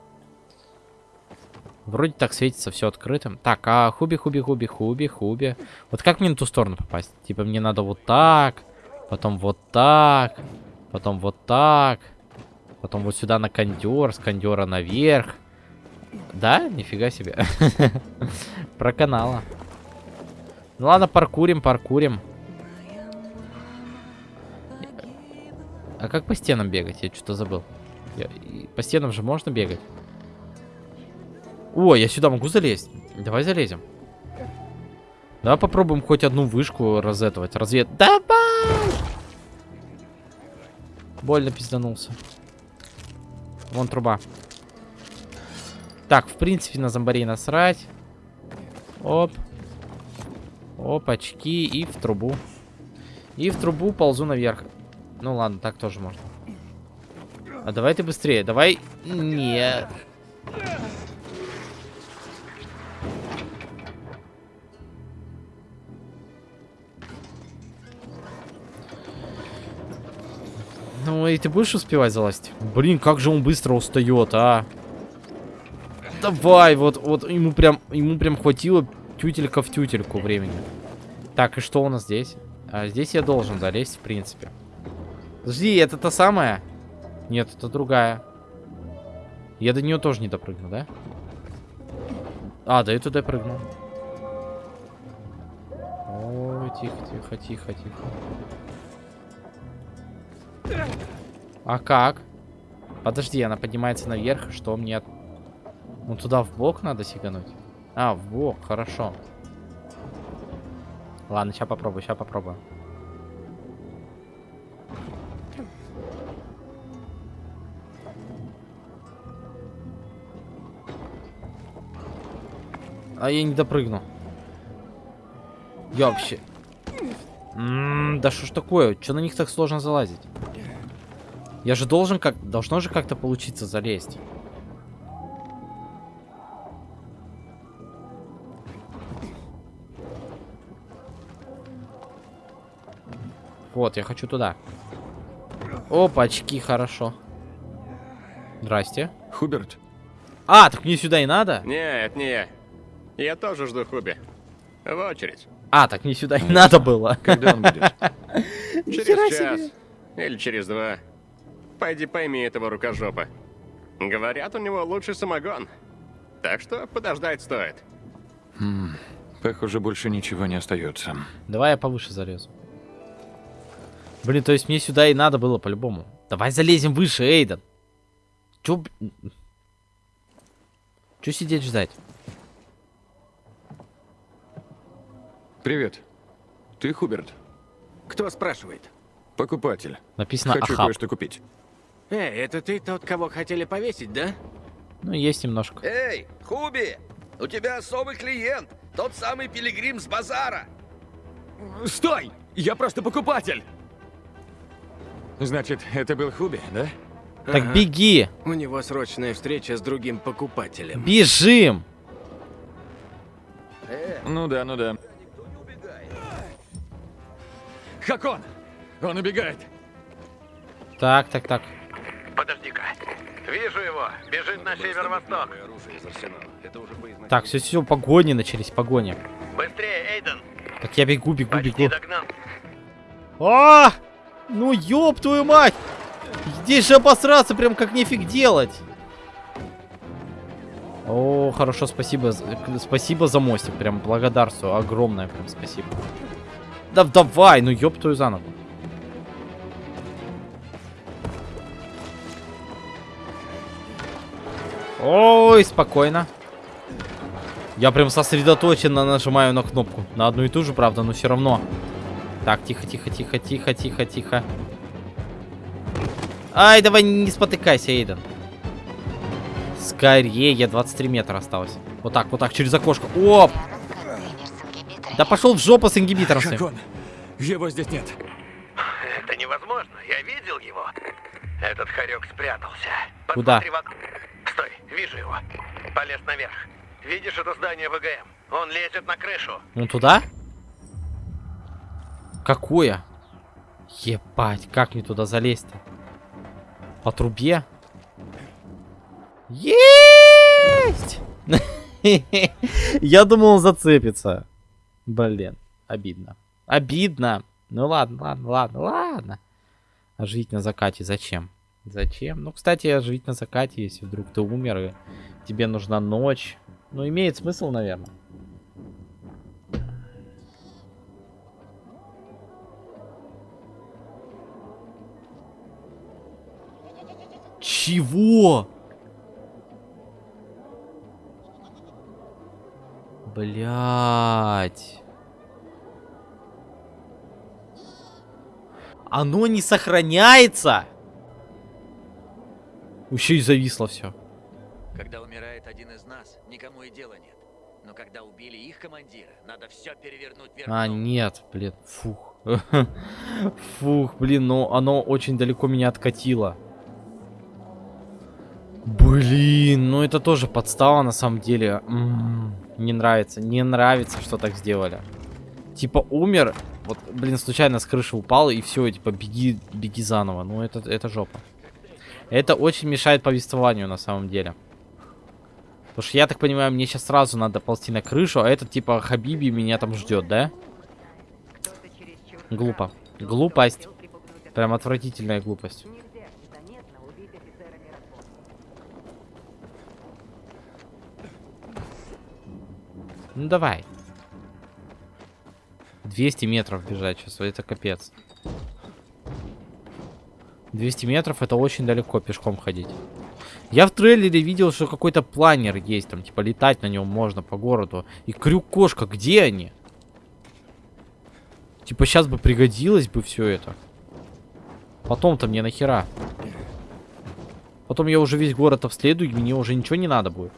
Вроде так светится все открытым. Так, а хуби, хуби, хуби, хуби, хуби. Вот как мне на ту сторону попасть? Типа мне надо вот так, потом вот так, потом вот так, потом вот сюда на кондер, с кондера наверх. Да? Нифига себе. Про канала. Ну ладно, паркурим, паркурим. А как по стенам бегать? Я что-то забыл. Я- По стенам же можно бегать? О, я сюда могу залезть. Давай залезем. Давай попробуем хоть одну вышку разэтовать. Развед... Давай! Больно пизданулся. Вон труба. Так, в принципе, на зомбарей насрать. Оп. Оп, очки и в трубу. И в трубу ползу наверх. Ну ладно, так тоже можно. А давай ты быстрее. Давай... Нет. Ну и ты будешь успевать залазить? Блин, как же он быстро устает, а? Давай, вот, вот ему прям, ему прям хватило тютелька в тютельку времени. Так, и что у нас здесь? А, здесь я должен залезть, в принципе. Подожди, это та самая? Нет, это другая. Я до нее тоже не допрыгну, да? А, да я туда прыгнул. Ой, тихо, тихо, тихо, тихо. А как? Подожди, она поднимается наверх, что мне... Ну, туда в бок надо сигануть? А, в бок, хорошо. Ладно, сейчас попробую, сейчас попробую. А я не допрыгну. Я вообще... М, да что ж такое? Что на них так сложно залазить? Я же должен как... Должно же как-то получиться залезть. Вот, я хочу туда. Опа, очки, хорошо. Здрасте. Хуберт? А, так мне сюда и надо? Нет, не я. Я тоже жду Хуби. В очередь. А, так мне сюда и надо было. Когда он будет? Через час. себе. или через два. Пойди пойми этого рукожопа. Говорят, у него лучший самогон. Так что подождать стоит. Хм, похоже, больше ничего не остается. Давай я повыше залезу. Блин, то есть мне сюда и надо было по-любому. Давай залезем выше, Эйден. Чё... Чё сидеть ждать? Привет. Ты Хуберт? Кто спрашивает? Покупатель. Написано Хочу Ахаб. кое-что купить. Эй, это ты тот, кого хотели повесить, да? Ну, есть немножко. Эй, Хуби, у тебя особый клиент, тот самый пилигрим с базара. Стой! Я просто покупатель! Значит, это был Хуби, да? Так Ага. беги! У него срочная встреча с другим покупателем. Бежим! Ну да, ну да. Хакон! Он убегает! Так, так, так. Подожди-ка. Вижу его. Бежит на северо-восток. Так, все, все, погони начались, погони. Быстрее, Эйден. Так я бегу, бегу, Почти бегу. догнал. А! Ну ёб твою мать! Здесь же обосраться прям как нефиг делать. О, хорошо, спасибо. Спасибо за мостик. Прям благодарствую. Огромное прям спасибо. Да давай, ну ёб твою за ногу. Ой, спокойно. Я прям сосредоточенно нажимаю на кнопку. На одну и ту же, правда, но все равно. Так, тихо, тихо, тихо, тихо, тихо, тихо. Ай, давай не спотыкайся, Эйден. Скорее, 23 метра осталось. Вот так, вот так, через окошко. Оп! Да пошел в жопу с ингибитором своим. Хакон! Его здесь нет. Это невозможно. Я видел его. Этот хорек спрятался. Куда? Посмотри вокруг. Стой, вижу его. Полез наверх. Видишь это здание ВГМ? Он лезет на крышу. Ну туда? Какое? Ебать, как мне туда залезть-то? По трубе? Есть! Я думал, он зацепится. Блин, обидно. Обидно. Ну ладно, ладно, ладно, ладно. А жить на закате зачем? Зачем? Ну, кстати, жить на закате, если вдруг ты умер и тебе нужна ночь. Ну, имеет смысл, наверное. Чего? Блять. Оно не сохраняется. Еще и зависло все. Когда умирает один из нас, никому и дела нет. Но когда убили их командира, надо все перевернуть вверх А, нет, блин, фух. Фух, блин, ну оно очень далеко меня откатило. Блин, ну это тоже подстава на самом деле. М, Не нравится, не нравится, что так сделали. Типа умер, вот, блин, случайно с крыши упал и все, типа беги, беги заново. Ну это, это жопа. Это очень мешает повествованию на самом деле. Потому что я так понимаю, мне сейчас сразу надо ползти на крышу, а этот типа Хабиби меня там ждет, да? Глупо. Глупость. Прям отвратительная глупость. Ну давай. 200 метров бежать сейчас, это капец. 200 метров это очень далеко пешком ходить. Я в трейлере видел, что какой-то планер есть, там, типа, летать на нем можно по городу. И крюк-кошка, где они? Типа, сейчас бы пригодилось бы все это. Потом-то мне нахера? Потом я уже весь город обследую, и мне уже ничего не надо будет.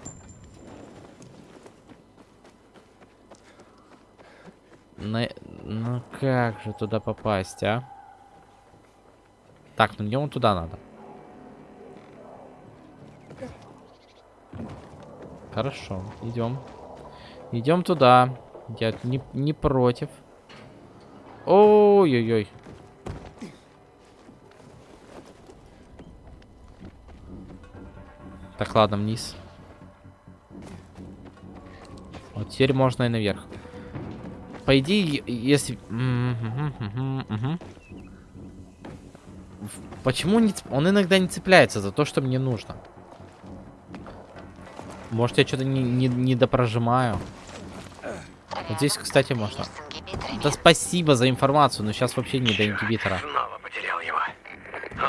На... Ну как же туда попасть, а? Так, ну мне вон туда надо. Хорошо, идем. Идем туда. Я не, не против. Ой-ой-ой. Так, ладно, вниз. Вот теперь можно и наверх. По идее, если... Почему не он иногда не цепляется за то, что мне нужно? Может, я что-то не, не, не допрожимаю. Вот здесь, кстати, можно. Да спасибо за информацию, но сейчас вообще не до ингибитора. Снова потерял его.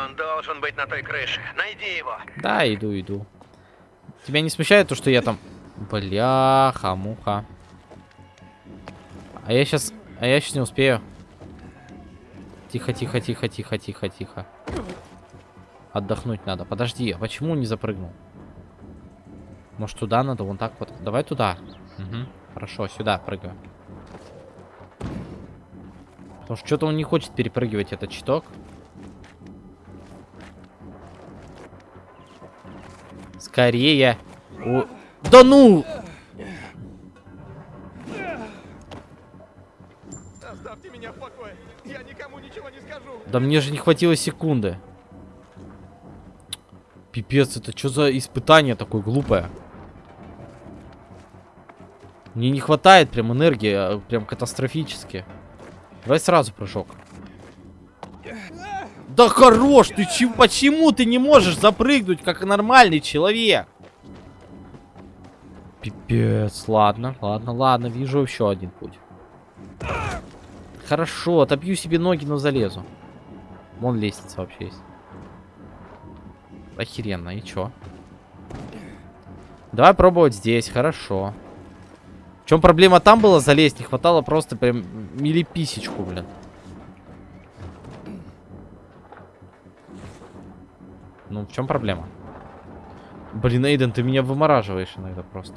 Он должен быть на той крыше. Найди его. Да, иду, иду. Тебя не смущает то, что я там... Бляха, муха. А я сейчас... А я сейчас не успею. Тихо, тихо, тихо, тихо, тихо, тихо. Отдохнуть надо. Подожди, а почему не запрыгнул? Может, туда надо? Вон так вот. Давай туда. Угу. Хорошо, сюда прыгаю. Потому что что-то он не хочет перепрыгивать этот щиток. Скорее. О, Да ну! Да мне же не хватило секунды. Пипец, это что за испытание такое глупое? Мне не хватает прям энергии, а, прям катастрофически. Давай сразу прыжок. Да хорош, ты чё, почему ты не можешь запрыгнуть, как нормальный человек? Пипец, ладно, ладно, ладно, вижу еще один путь. Хорошо, отобью себе ноги, но залезу. Вон лестница вообще есть. Охеренно, и чё? Давай пробовать здесь, хорошо. В чем проблема там была залезть? Не хватало просто прям милиписечку, блин. Ну, в чем проблема? Блин, Эйден, ты меня вымораживаешь иногда просто.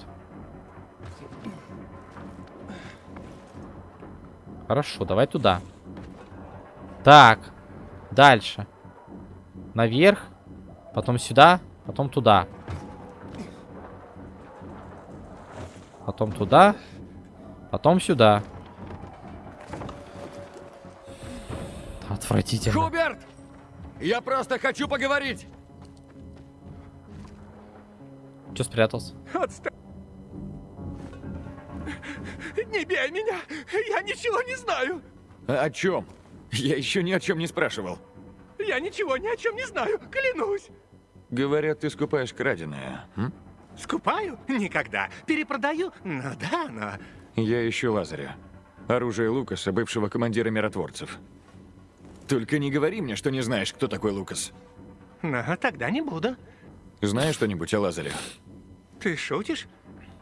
Хорошо, давай туда. Так. Дальше. Наверх. Потом сюда. Потом туда. Потом туда. Потом сюда. Отвратительно. Хуберт! Я просто хочу поговорить! Че спрятался? Отста... Не бей меня! Я ничего не знаю! О чем? Я еще ни о чем не спрашивал. Я ничего ни о чем не знаю, клянусь! Говорят, ты скупаешь краденое. м? Скупаю? Никогда. Перепродаю? Ну да, но... Я ищу Лазаря. Оружие Лукаса, бывшего командира миротворцев. Только не говори мне, что не знаешь, кто такой Лукас. Ну, тогда не буду. Знаешь что-нибудь о Лазаре? Ты шутишь?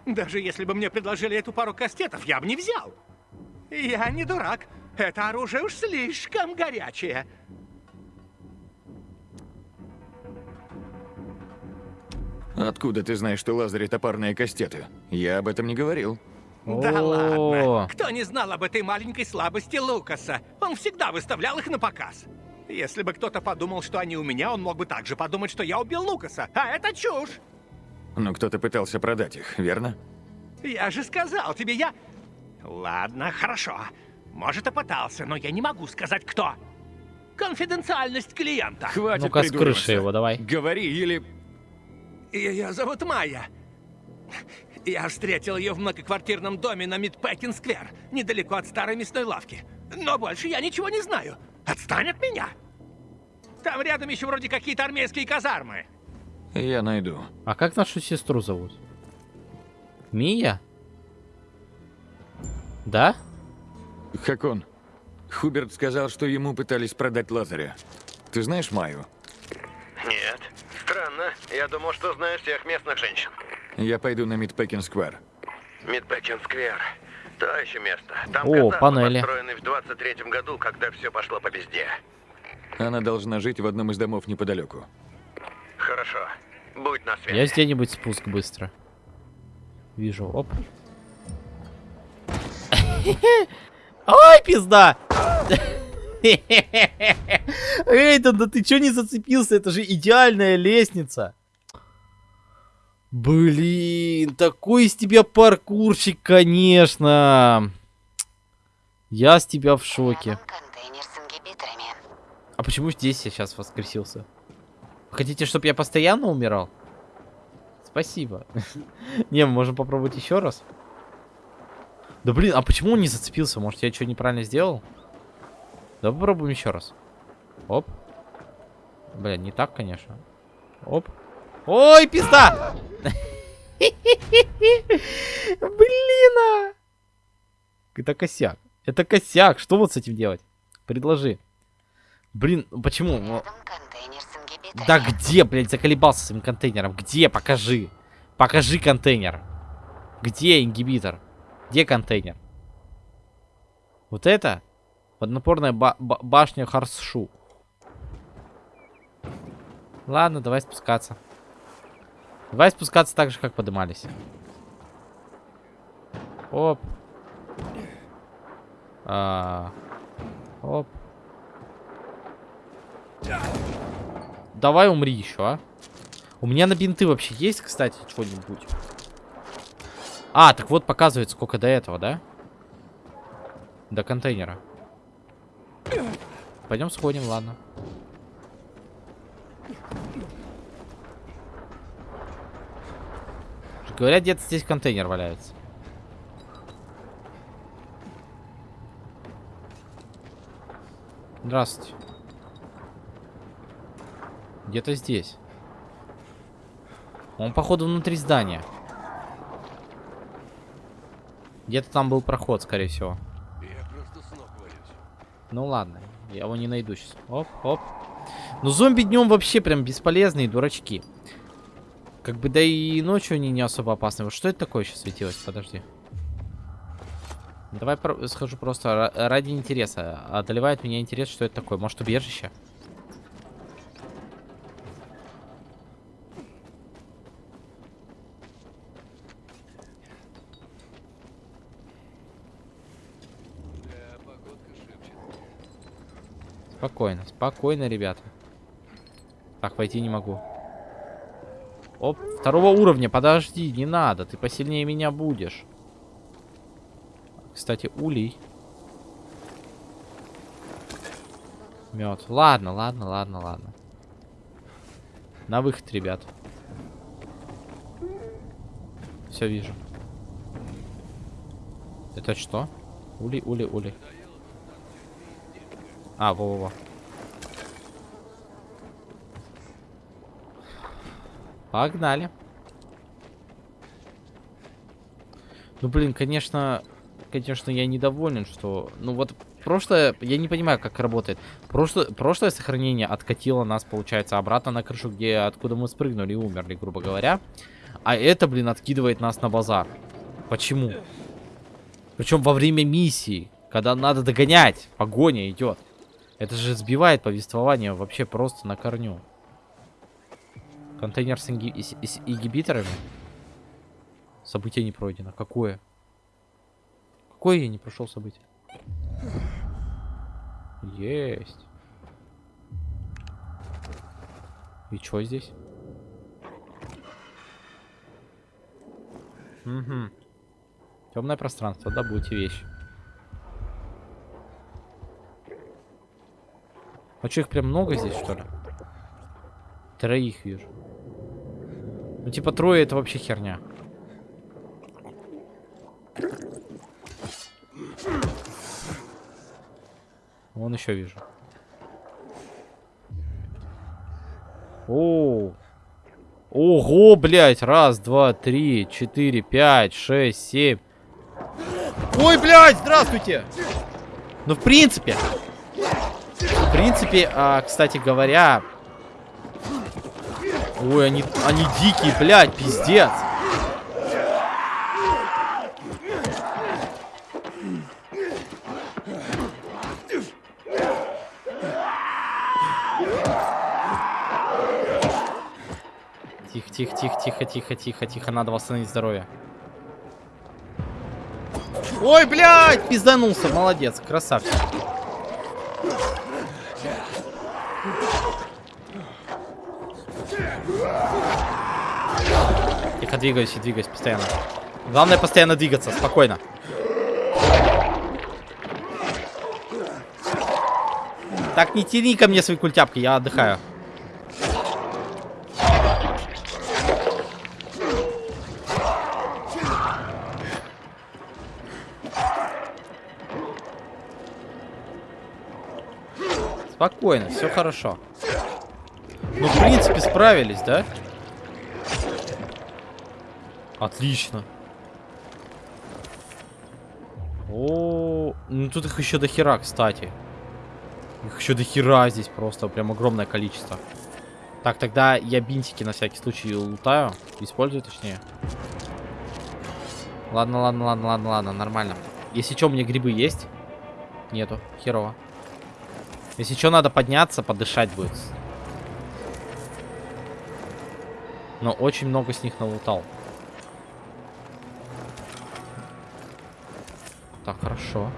Даже если бы мне предложили эту пару кастетов, я бы не взял. Я не дурак. Это оружие уж слишком горячее. Откуда ты знаешь, что Лазарь это парные кастеты? Я об этом не говорил. Да О. ладно. Кто не знал об этой маленькой слабости Лукаса? Он всегда выставлял их на показ. Если бы кто-то подумал, что они у меня, он мог бы также подумать, что я убил Лукаса. А это чушь. Но кто-то пытался продать их, верно? Я же сказал тебе, я... Ладно, хорошо. Может, и пытался, но я не могу сказать, кто. Конфиденциальность клиента. Хватит Ну-ка, с крыши его давай. Говори или... Ее зовут Майя. Я встретил ее в многоквартирном доме на Мидпекин-сквер, недалеко от старой мясной лавки. Но больше я ничего не знаю. Отстань от меня! Там рядом еще вроде какие-то армейские казармы. Я найду. А как нашу сестру зовут? Мия? Да? Как он? Хуберт сказал, что ему пытались продать Лазаря. Ты знаешь Майю? Нет. Странно. Я думал, что знаю всех местных женщин. Я пойду на Мидпекин-сквер. Мидбекен-сквер. То еще место. Там О, панели. построенные в 23-м году, когда все пошло по пизде. Она должна жить в одном из домов неподалеку. Хорошо. Будь на связи. Есть где-нибудь спуск быстро? Вижу, оп. Ой, пизда! Эйден, да ты чё не зацепился? Это же идеальная лестница. Блин, такой из тебя паркурщик, конечно. Я с тебя в шоке. А почему здесь я сейчас воскресился? Хотите, чтобы я постоянно умирал? Спасибо. Не, мы можем попробовать еще раз. Да блин, а почему он не зацепился? Может, я что неправильно сделал? Давай попробуем еще раз. Оп. Бля, не так, конечно. Оп. Ой, пизда! Блин! а! Это косяк. Это косяк. Что вот с этим делать? Предложи. Блин, ну почему? Ну, Да где, блядь, заколебался с этим контейнером? Где? Покажи. Покажи контейнер. Где ингибитор? Где контейнер? Вот это? Поднапорная ба ба башня Харсшу. Ладно, давай спускаться. Давай спускаться так же, как поднимались. Оп. А, оп. Давай умри еще, а. У меня на бинты вообще есть, кстати, что-нибудь? А, так вот показывает, сколько до этого, да? До контейнера. Пойдем сходим, ладно. Говорят, где-то здесь контейнер валяется. Здравствуйте. Где-то здесь. Он, походу, внутри здания. Где-то там был проход, скорее всего. Ну ладно, я его не найду сейчас. Оп, оп. Ну зомби днем вообще прям бесполезные дурачки. Как бы да и ночью они не особо опасны. Вот что это такое сейчас светилось? Подожди. Давай про схожу просто ради интереса. Одолевает меня интерес, что это такое. Может убежище? Спокойно, спокойно, ребята. Так, войти не могу. Оп, второго уровня, подожди, не надо, ты посильнее меня будешь. Кстати, улей. Мед. Ладно, ладно, ладно, ладно. На выход, ребят. Все вижу. Это что? Ули, ули, ули. А, во-во-во. Погнали. Ну, блин, конечно, конечно, я недоволен, что... Ну, вот прошлое... Я не понимаю, как работает. Прошлое, прошлое сохранение откатило нас, получается, обратно на крышу, где откуда мы спрыгнули и умерли, грубо говоря. А это, блин, откидывает нас на базар. Почему? Причем во время миссии, когда надо догонять. Погоня идет. Это же сбивает повествование вообще просто на корню. Контейнер с, инги... с, с ингибиторами? Событие не пройдено. Какое? Какое я не прошел событие? Есть. И что здесь? Угу. Темное пространство, добудьте вещь. А что, их прям много здесь, что ли? Троих вижу. Ну, типа, трое это вообще херня. Вон еще вижу. О, Ого, блядь. Раз, два, три, четыре, пять, шесть, семь. Ой, блядь, здравствуйте. Ну, в принципе. Принципе, а, кстати говоря, Ой, они, они дикие, блядь, пиздец. Тихо, тихо, тихо, тихо, тихо, тихо, тихо. Надо восстановить здоровье. Ой, блядь, пизданулся. Молодец, красавчик. Двигаюсь и двигаюсь постоянно. Главное постоянно двигаться, спокойно. Так, не тяни ко мне свои культяпки, я отдыхаю. Спокойно, все хорошо. Ну, в принципе, справились, да? Отлично. О, ну тут их еще до хера, кстати. Их еще до хера здесь просто, прям огромное количество. Так, тогда я бинтики на всякий случай лутаю. Использую, точнее. Ладно, ладно, ладно, ладно, ладно, нормально. Если что, у меня грибы есть? Нету, херово. Если что, надо подняться, подышать будет. Но очень много с них налутал. Так, хорошо.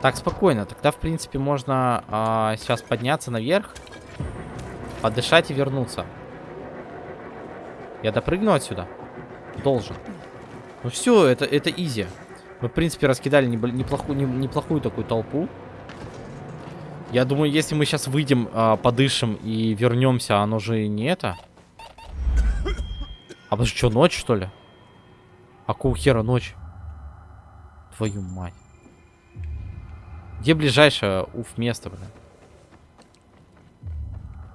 Так, спокойно. Тогда, в принципе, можно а, сейчас подняться наверх, подышать и вернуться. Я допрыгну отсюда? Должен. Ну все, это, это изи. Мы, в принципе, раскидали неплохую, неплохую такую толпу. Я думаю, если мы сейчас выйдем, а, подышим и вернемся, оно же не это. А потому что, ночь, что ли? А какого хера ночь? Твою мать. Где ближайшее уф место, блин?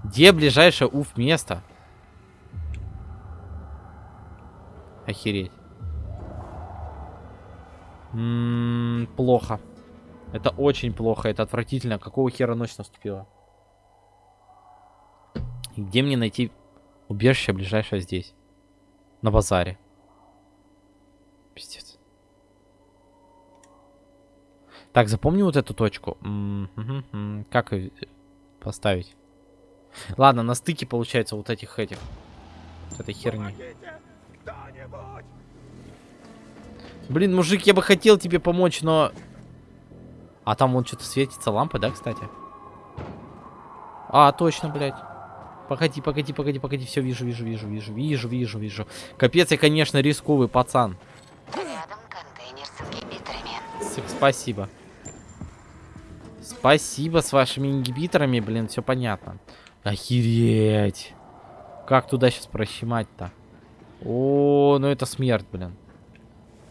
Где ближайшее уф место? Охереть. М м-м, -м, плохо. Это очень плохо, это отвратительно. Какого хера ночь наступила? где мне найти убежище ближайшее здесь? На базаре. Пиздец. Так, запомни вот эту точку. Как ее поставить? Ладно, на стыке получается вот этих этих. Вот этой херни. Блин, мужик, я бы хотел тебе помочь, но... А там вот что-то светится лампа, да, кстати? А, точно, блядь. Погоди, погоди, погоди, погоди. Все, вижу, вижу, вижу, вижу, вижу, вижу, вижу. Капец, я, конечно, рисковый пацан. Рядом контейнер с ингибиторами. Спасибо. Спасибо с вашими ингибиторами, блин, все понятно. Охереть. Как туда сейчас прощемать-то? О, ну это смерть, блин.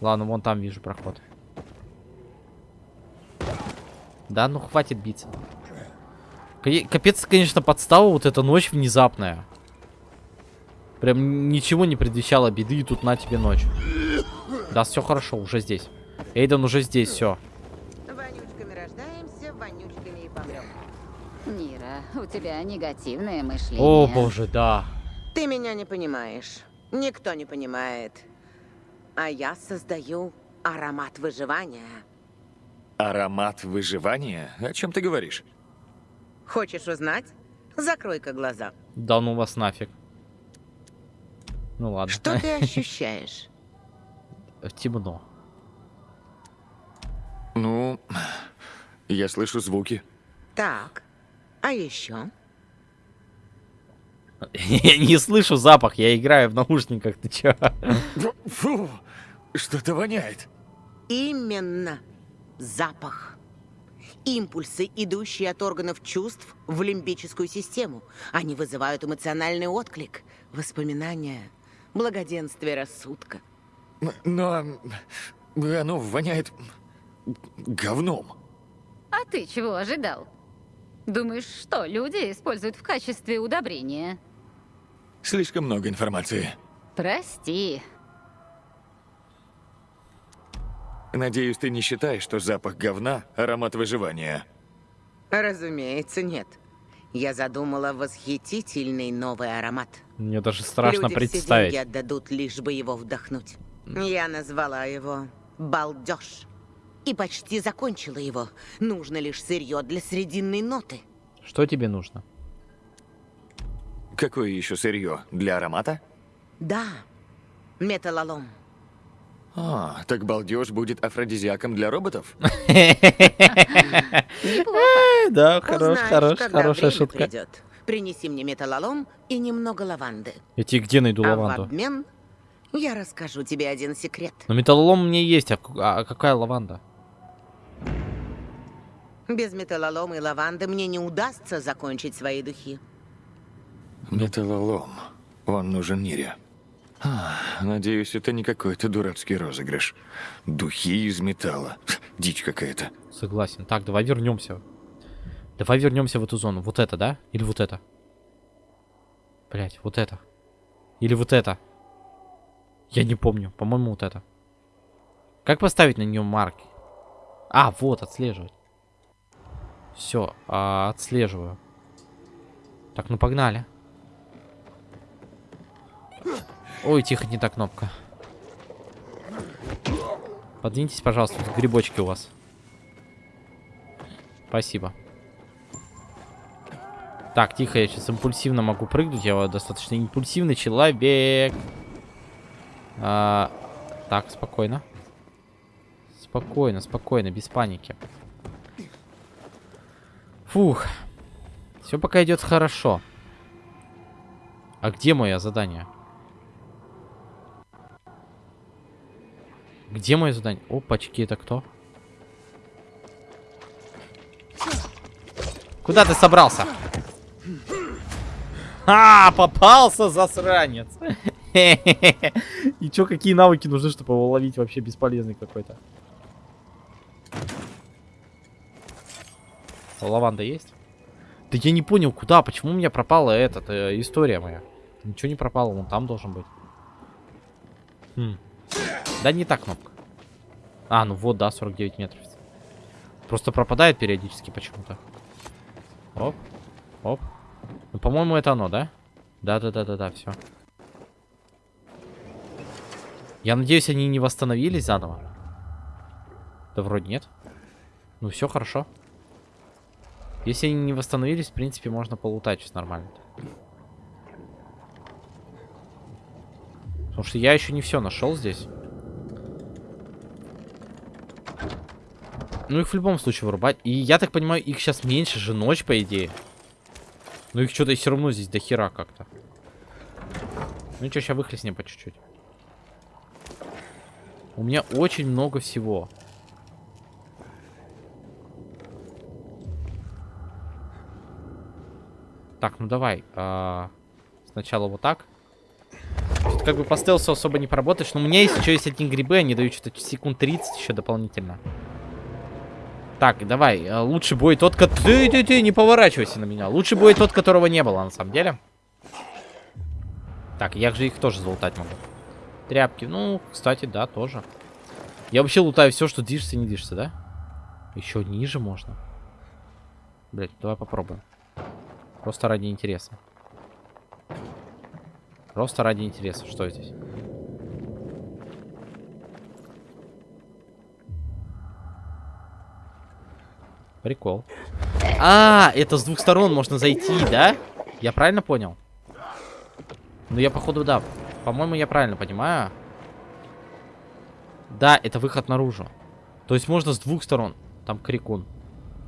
Ладно, вон там вижу проход. Да, ну хватит биться. Капец, конечно, подстава вот эта ночь внезапная. Прям ничего не предвещало беды, и тут на тебе ночь. Да, все хорошо, уже здесь. Эйден уже здесь, все. Вонючками рождаемся, вонючками и помрем. Нира, у тебя негативное мышление. О, боже, да. Ты меня не понимаешь. Никто не понимает. А я создаю аромат выживания. Аромат выживания? О чем ты говоришь? Хочешь узнать? Закрой-ка глаза. Да ну вас нафиг. Ну ладно. Что ты ощущаешь? Темно. Ну, я слышу звуки. Так, а еще? Я не слышу запах, я играю в наушниках, ты чё? Фу, что-то воняет. Именно запах. Импульсы, идущие от органов чувств в лимбическую систему. Они вызывают эмоциональный отклик, воспоминания, благоденствие рассудка. Но оно воняет говном. А ты чего ожидал? Думаешь, что люди используют в качестве удобрения? Слишком много информации. Прости. Надеюсь, ты не считаешь, что запах говна – аромат выживания? Разумеется, нет. Я задумала восхитительный новый аромат. Мне даже страшно Люди представить. Люди отдадут, лишь бы его вдохнуть. Я назвала его «Балдеж». И почти закончила его. Нужно лишь сырье для срединной ноты. Что тебе нужно? Какое еще сырье? Для аромата? Да, металлолом. А, так балдеж будет афродизиаком для роботов? Да, хорош, хорош, хорошая шутка. Принеси мне металлолом и немного лаванды. Я тебе где найду а лаванду? в обмен я расскажу тебе один секрет. Но металлолом у меня есть, а, а какая лаванда? Без металлолома и лаванды мне не удастся закончить свои духи. Металлолом. Он нужен Нире. А, надеюсь, это не какой-то дурацкий розыгрыш. Духи из металла. Дичь какая-то. Согласен. Так, давай вернемся. Давай вернемся в эту зону. Вот это, да? Или вот это? Блять, вот это. Или вот это. Я не помню. По-моему, вот это. Как поставить на нее марки? А, вот, отслеживать. Все, а, отслеживаю. Так, ну погнали. Ой, тихо, не та кнопка. Подвиньтесь, пожалуйста, грибочки у вас. Спасибо. Так, тихо, я сейчас импульсивно могу прыгнуть. Я достаточно импульсивный человек. А, так, спокойно. Спокойно, спокойно, без паники. Фух. Все пока идет хорошо. А где мое задание? Где мое задание? Опачки, это кто? Куда ты собрался? А, попался, засранец. И чё, какие навыки нужны, чтобы его ловить вообще бесполезный какой-то? Лаванда есть? Да я не понял, куда, почему у меня пропала эта э, история моя. Ничего не пропало, он там должен быть. Хм. Да не так кнопка. А, ну вот, да, 49 метров. Просто пропадает периодически почему-то. Оп, оп. Ну, по-моему, это оно, да? Да-да-да-да-да, все. Я надеюсь, они не восстановились заново. Да вроде нет. Ну, все хорошо. Если они не восстановились, в принципе, можно полутать сейчас нормально. Потому что я еще не все нашел здесь. Ну, их в любом случае вырубать. И я так понимаю, их сейчас меньше же ночь, по идее. Но их что-то все равно здесь до хера как-то. Ну что, сейчас выхлестнем по чуть-чуть. У меня очень много всего. Так, ну давай. А, сначала вот так. Как бы по стелсу особо не поработаешь. Но у меня есть еще есть одни грибы. Они дают что-то секунд 30 еще дополнительно. Так, давай. а, Лучший бой тот, который... Ты, ты, ты, не поворачивайся на меня. Лучший бой тот, которого не было, на самом деле. Так, я же их тоже залутать могу. Тряпки. Ну, кстати, да, тоже. Я вообще лутаю все, что движется и не движется, да? Еще ниже можно. Блять, давай попробуем. Просто ради интереса. Просто ради интереса. Что здесь? Прикол. А, это с двух сторон можно зайти, да? Я правильно понял? Ну, я, походу, да. По-моему, я правильно понимаю. Да, это выход наружу. То есть можно с двух сторон. Там крикун.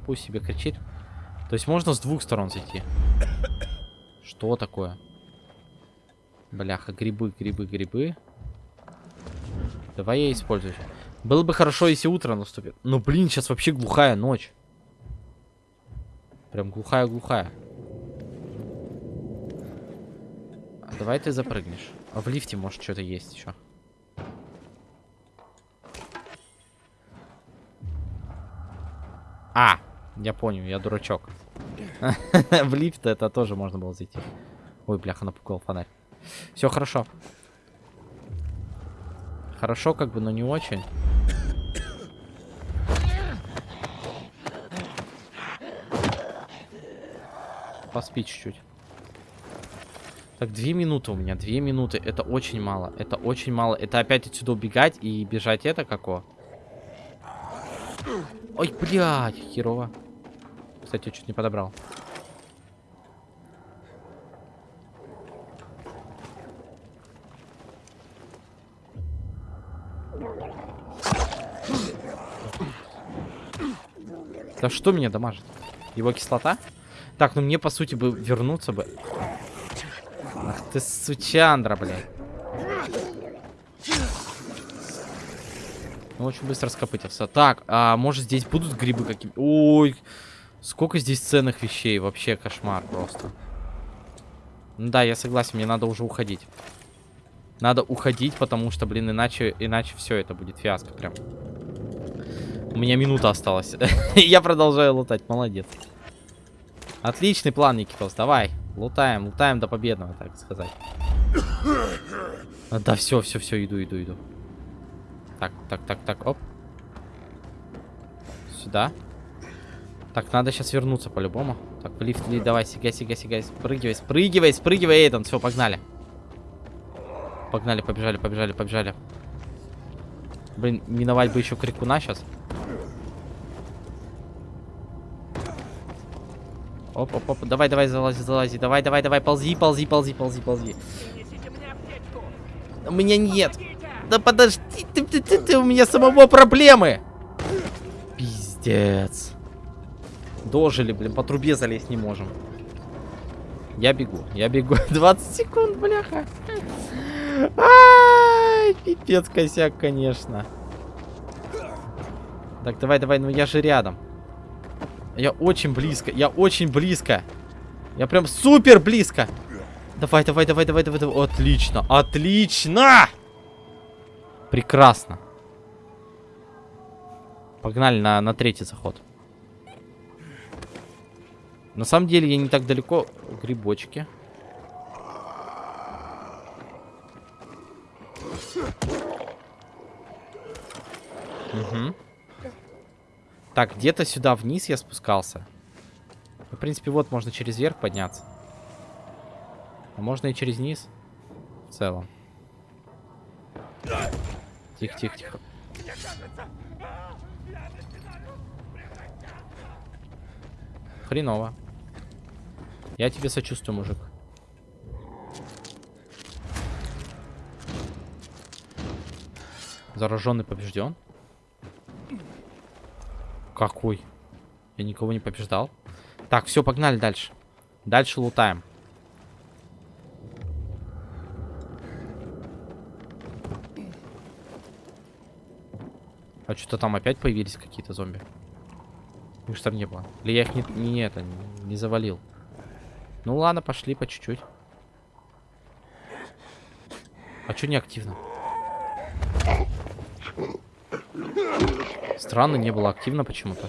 Пусть себе кричит. То есть можно с двух сторон зайти. Что такое? Бляха, грибы, грибы, грибы. Давай я использую. Было бы хорошо, если утро наступит. Но, блин, сейчас вообще глухая ночь. Прям глухая-глухая. А давай ты запрыгнешь. А в лифте, может, что-то есть еще. А, я понял, я дурачок. В лифт это тоже можно было зайти. Ой, бляха, напугал фонарь. Все хорошо. Хорошо, как бы, но не очень. Поспи чуть-чуть. Так, две минуты у меня, две минуты. Это очень мало, это очень мало. Это опять отсюда убегать и бежать это како? Ой, блядь, херово. Кстати, я чуть не подобрал. Да что меня дамажит? Его кислота? Так, ну мне по сути бы вернуться бы. Ах ты сучандра, блядь. Ну, очень быстро скопытился. Так, а может здесь будут грибы какие Ой, сколько здесь ценных вещей. Вообще кошмар просто. Ну да, я согласен, мне надо уже уходить. Надо уходить, потому что, блин, иначе, иначе все это будет фиаско прям. У меня минута осталась. я продолжаю лутать, молодец. Отличный план, Никитос, давай. Лутаем, лутаем до победного, так сказать. Да, все, все, все, иду, иду, иду. Так, так, так, так, оп. Сюда. Так, надо сейчас вернуться по-любому. Так, в лифт, ли, давай, сигай, сигай, сигай, спрыгивай, спрыгивай, спрыгивай, Эйден, все, погнали. Погнали, побежали, побежали, побежали. Блин, миновать бы еще крикуна сейчас. Оп, оп, оп, давай, давай, залази, залази, давай, давай, давай, ползи, ползи, ползи, ползи, ползи. У меня нет. Да подожди, ты, ты, ты, ты, у меня самого проблемы. Пиздец. Дожили, блин, по трубе залезть не можем. Я бегу, я бегу. 20 секунд, бляха. Ай, пипец косяк, конечно. Так, давай, давай, ну я же рядом. Я очень близко, я очень близко. Я прям супер близко. Давай, давай, давай, давай, давай, давай. Отлично, отлично! Прекрасно. Погнали на, на третий заход. На самом деле я не так далеко. Грибочки. Угу. Так, где-то сюда вниз я спускался. В принципе, вот можно через верх подняться. А можно и через низ. В целом. Тихо, тихо, тихо. Хреново. Я тебе сочувствую, мужик. Зараженный побежден. Какой? Я никого не побеждал. Так, все, погнали дальше. Дальше лутаем. А что-то там опять появились какие-то зомби. Их там не было. Или я их не, не это, не, завалил. Ну ладно, пошли по чуть-чуть. А что не активно? Странно, не было активно почему-то.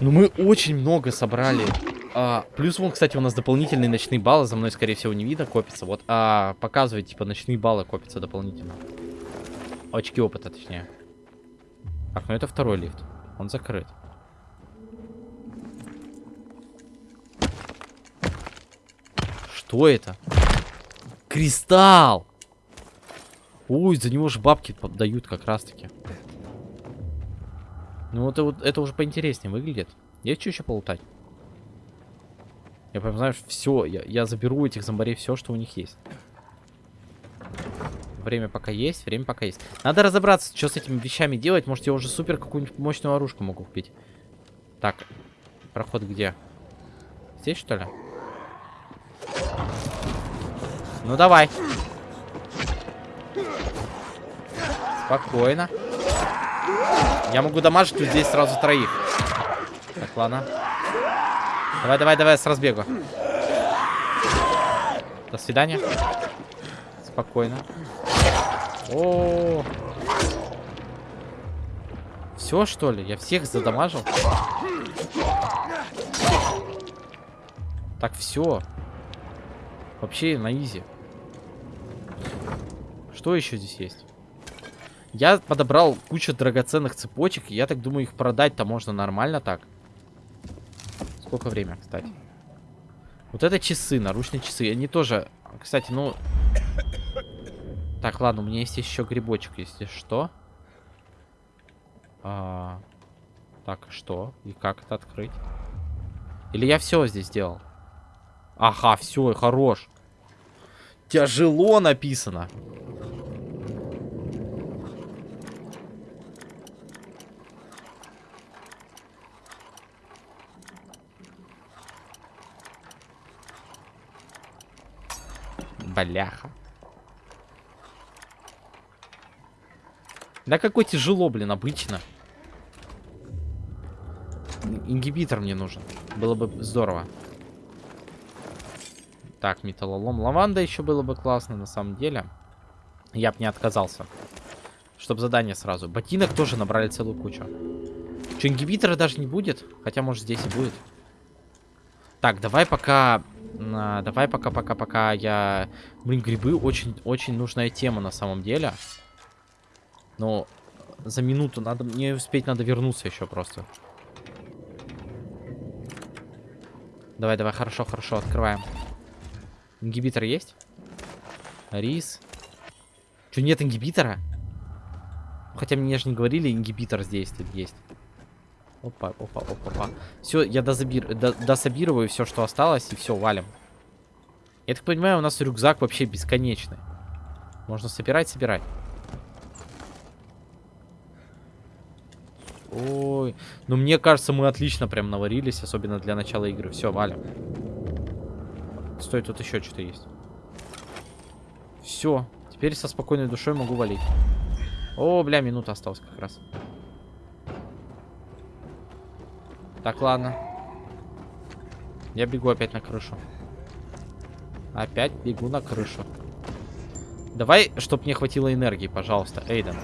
Ну мы очень много собрали. А, плюс вон, кстати, у нас дополнительные ночные баллы. За мной, скорее всего, не видно, копится. Вот, а, показывает, типа, ночные баллы копятся дополнительно. Очки опыта, точнее. Так, ну это второй лифт. Он закрыт. Что это? Кристалл! Ой, за него же бабки дают как раз-таки. Ну, это вот это уже поинтереснее выглядит. Есть что еще полутать? Я прям, знаешь, все. Я, я заберу этих зомбарей все, что у них есть. Время пока есть, время пока есть. Надо разобраться, что с этими вещами делать. Может, я уже супер какую-нибудь мощную оружку могу купить. Так, проход где? Здесь, что ли? Ну, давай. Спокойно. Я могу дамажить здесь сразу троих. Так, ладно. Давай, давай, давай, с разбегу. До свидания. Спокойно. О, -о, -о. Все, что ли? Я всех задамажил? Так, все. Вообще на изи. Что еще здесь есть? Я подобрал кучу драгоценных цепочек. Я так думаю, их продать-то можно нормально так. Сколько время, кстати? Вот это часы, наручные часы. Они тоже... Кстати, ну... Так, ладно, у меня есть еще грибочек, если что. А... Так, что? И как это открыть? Или я все здесь сделал? Ага, все, хорош. Тяжело написано. Бляха. Да какой тяжело, блин, обычно. Ингибитор мне нужен. Было бы здорово. Так, металлолом. Лаванда еще было бы классно, на самом деле. Я бы не отказался. Чтобы задание сразу. Ботинок тоже набрали целую кучу. Что, ингибитора даже не будет? Хотя, может, здесь и будет. Так, давай пока... а, давай пока, пока, пока я... Блин, грибы очень, очень нужная тема на самом деле. Но за минуту надо... Мне успеть надо вернуться еще просто. Давай, давай, хорошо, хорошо, открываем. Ингибитор есть? Рис. Че, нет ингибитора? Хотя мне же не говорили, ингибитор здесь тут есть. Опа, опа, опа, опа. Все, я дозабир... до- дособирую все, что осталось, и все, валим. Я так понимаю, у нас рюкзак вообще бесконечный. Можно собирать, собирать. Ой, ну мне кажется, мы отлично прям наварились, особенно для начала игры. Все, валим. Стой, тут еще что-то есть. Все, теперь со спокойной душой могу валить. О, бля, минута осталась как раз. Так, ладно. Я бегу опять на крышу. Опять бегу на крышу. Давай, чтоб мне хватило энергии, пожалуйста, Эйден.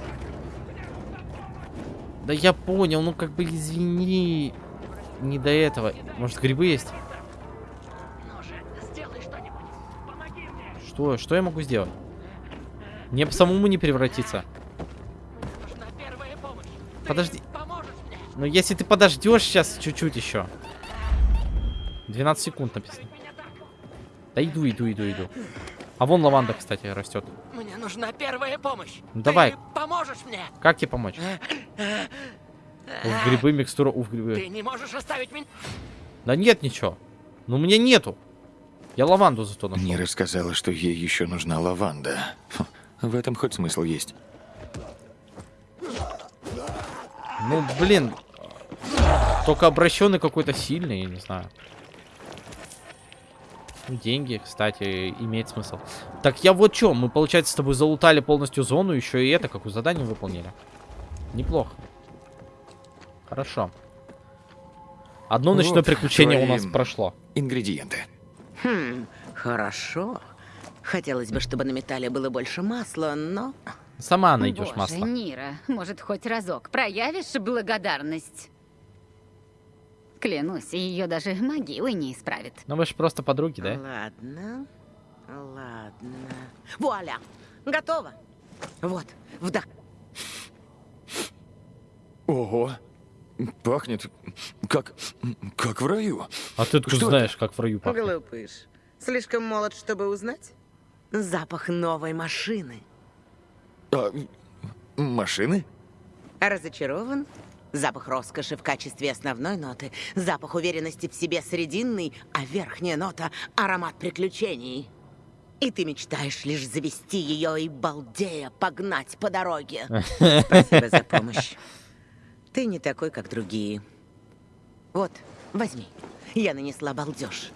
Да я понял, ну как бы извини. Не до этого. Может, грибы есть? Что? Что я могу сделать? Мне самому не превратиться. Подожди. Ну, если ты подождешь сейчас чуть-чуть еще. 12 секунд написано. Да иду, иду, иду, иду. А вон лаванда, кстати, растет. Мне нужна первая помощь. Ну, давай. Ты поможешь мне? Как тебе помочь? Грибы, микстура, уф, Ты грибы. не можешь оставить меня? Да нет ничего. Ну, мне нету. Я лаванду зато нашел. Не рассказала, что ей еще нужна лаванда. Хм, В этом хоть смысл есть. Ну, блин. Только обращенный какой-то сильный, я не знаю. Деньги, кстати, имеет смысл. Так я вот что, мы, получается, с тобой залутали полностью зону, еще и это, какое задание выполнили. Неплохо. Хорошо. Одно ночное Вот приключение у нас прошло. Ингредиенты. Хм, хорошо. Хотелось бы, чтобы на металле было больше масла, но... Сама найдешь Боже, масло. Нира, может, хоть разок проявишь благодарность? Клянусь, ее даже могилы не исправит. Ну вы же просто подруги, да? Ладно, ладно. Вуаля! Готово. Вот, вдох. Ого. Пахнет как... как в раю. А ты откуда Что знаешь, как в раю пахнет? Глупыш. Слишком молод, чтобы узнать? Запах новой машины. А, машины? Разочарован? Запах роскоши в качестве основной ноты, запах уверенности в себе срединный, а верхняя нота — аромат приключений. И ты мечтаешь лишь завести ее и, балдея, погнать по дороге. Спасибо за помощь. Ты не такой, как другие. Вот, возьми. Я нанесла балдеж.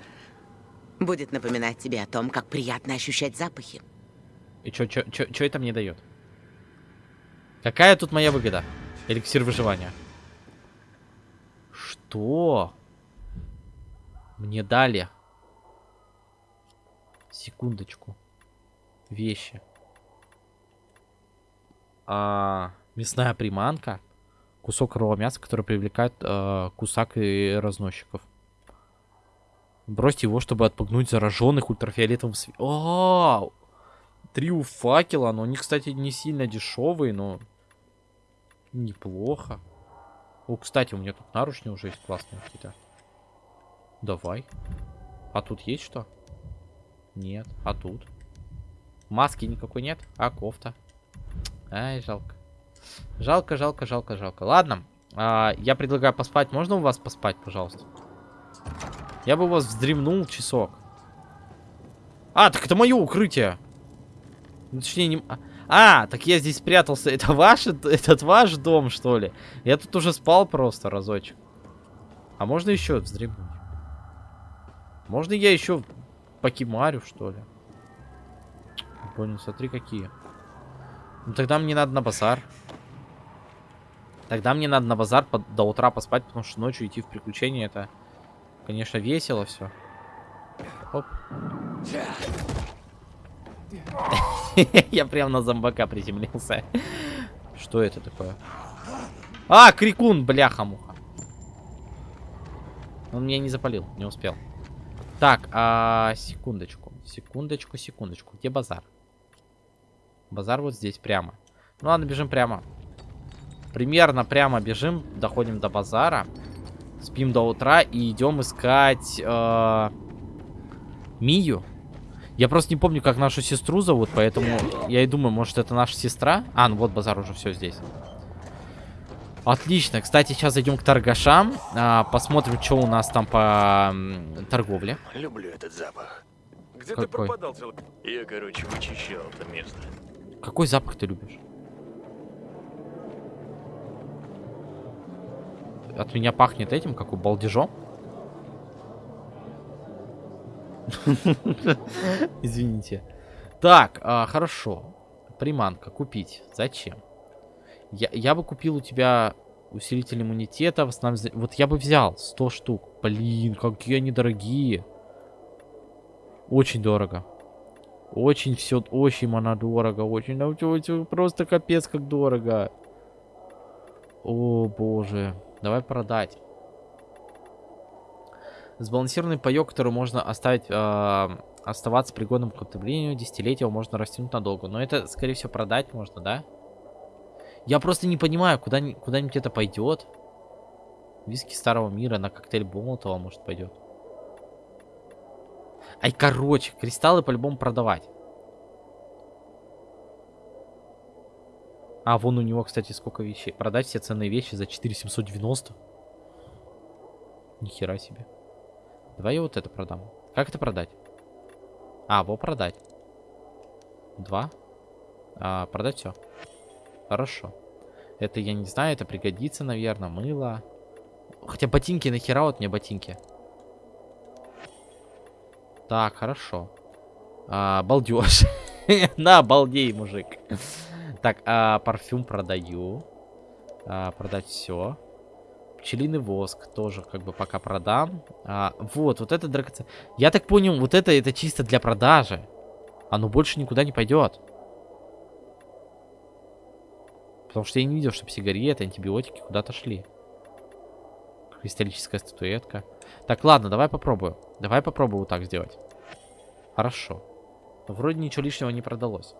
Будет напоминать тебе о том, как приятно ощущать запахи. И чё, чё, чё, чё это мне дает? Какая тут моя выгода? Эликсир выживания. Что? Мне дали. Секундочку. Вещи. А, мясная приманка. Кусок сырого мяса, который привлекает э, кусак и разносчиков. Бросьте его, чтобы отпугнуть зараженных ультрафиолетовым светом. Три у факела, но они, кстати, не сильно дешевые, но неплохо. О, кстати, у меня тут наручни уже есть классные какие-то. Давай. А тут есть что? Нет. А тут? Маски никакой нет? А кофта? Ай, жалко. Жалко, жалко, жалко, жалко. Ладно. а, я предлагаю поспать. Можно у вас поспать, пожалуйста? Я бы у вас вздремнул часок. А, так это мое укрытие. Ну, Точнее, не... а- А, так я здесь спрятался. Это ваш, этот ваш дом, что ли? Я тут уже спал просто разочек. А можно еще вздремнуть? Можно я еще покемарю, что ли? Понял, смотри какие. Ну тогда мне надо на базар. Тогда мне надо на базар под- до утра поспать, потому что ночью идти в приключения это, конечно, весело все. Оп. Я прям на зомбака приземлился. Что это такое? А, крикун, бляха-муха. Он меня не запалил, не успел. Так, а, секундочку. Секундочку, секундочку. Где базар? Базар вот здесь прямо. Ну ладно, бежим прямо. Примерно прямо бежим, доходим до базара. Спим до утра и идем искать э, Мию. Я просто не помню, как нашу сестру зовут, поэтому я и думаю, может это наша сестра? А, ну вот базар уже все здесь. Отлично. Кстати, сейчас зайдем к торгашам. А, посмотрим, что у нас там по м, торговле. Люблю этот запах. Где Какой? ты пропадал. Я, короче, вычищал это место. Какой запах ты любишь? От меня пахнет этим, как у балдежом. Извините. Так, а, хорошо. Приманка купить. Зачем? Я, я бы купил у тебя усилитель иммунитета. В основном, вот я бы взял 100 штук. Блин, какие они дорогие. Очень дорого. Очень все, очень она дорого. Очень, чё, просто капец как дорого. О, боже. Давай продать. Сбалансированный паёк, который можно оставить, э, оставаться пригодным к употреблению, десятилетия его можно растянуть надолго. Но это, скорее всего, продать можно, да? Я просто не понимаю, куда, ни- куда-нибудь это пойдет. Виски старого мира на коктейль Молотова, может, пойдет. Ай, короче, кристаллы по-любому продавать. А, вон у него, кстати, сколько вещей. Продать все ценные вещи за 4790. Нихера себе. Давай я вот это продам. Как это продать? А, во продать. Два. А, продать все. Хорошо. Это я не знаю, это пригодится, наверное. Мыло. Хотя ботинки, нахера вот мне ботинки? Так, хорошо. А, балдеж. На, балдей, мужик. Так, а, парфюм продаю. А, продать все. Пчелиный воск тоже как бы пока продам. А, вот, вот это драгоценное. Я так понял, вот это это чисто для продажи. Оно больше никуда не пойдет. Потому что я не видел, чтобы сигареты, антибиотики куда-то шли. Кристаллическая статуэтка. Так, ладно, давай попробую. Давай попробую вот так сделать. Хорошо. Вроде ничего лишнего не продалось.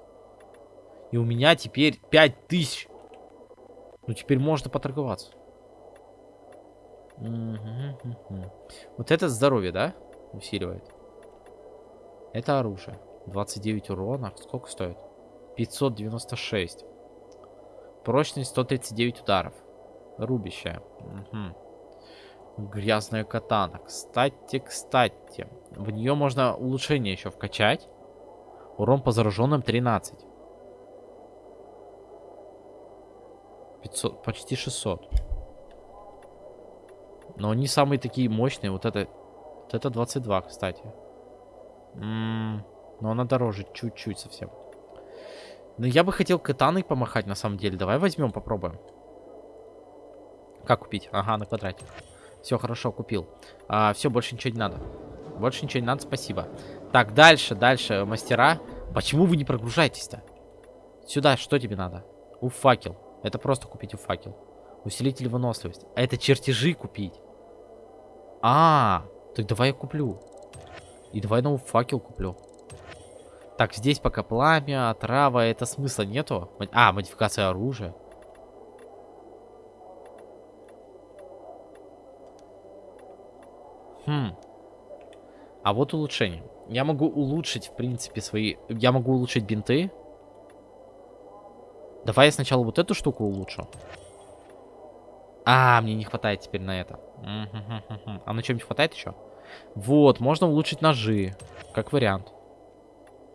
И у меня теперь 5000. Ну, теперь можно поторговаться. Вот это здоровье, да? Усиливает. Это оружие. 29 урона. Сколько стоит? 596. Прочность 139 ударов. Рубящая. Мгм. Грязная катана. Кстати, кстати. В нее можно улучшение еще вкачать. Урон по зараженным 13. 500, почти 600. Но они самые такие мощные. Вот это, вот это 22, кстати. М, но она дороже чуть-чуть совсем. Но я бы хотел катаной помахать на самом деле. Давай возьмем, попробуем. Как купить? Ага, на квадрате. Все, хорошо, купил. А, все, больше ничего не надо. Больше ничего не надо, спасибо. Так, дальше, дальше, мастера. Почему вы не прогружаетесь-то? Сюда, что тебе надо? У факел. Это просто купить у факел. Усилитель выносливости. А это чертежи купить. А, так давай я куплю. И давай новый факел куплю. Так, здесь пока пламя, трава, это смысла нету. А, модификация оружия. Хм. А вот улучшение. Я могу улучшить, в принципе, свои... Я могу улучшить бинты. Давай я сначала вот эту штуку улучшу. А, мне не хватает теперь на это. А на чем-нибудь хватает еще? Вот, можно улучшить ножи. Как вариант.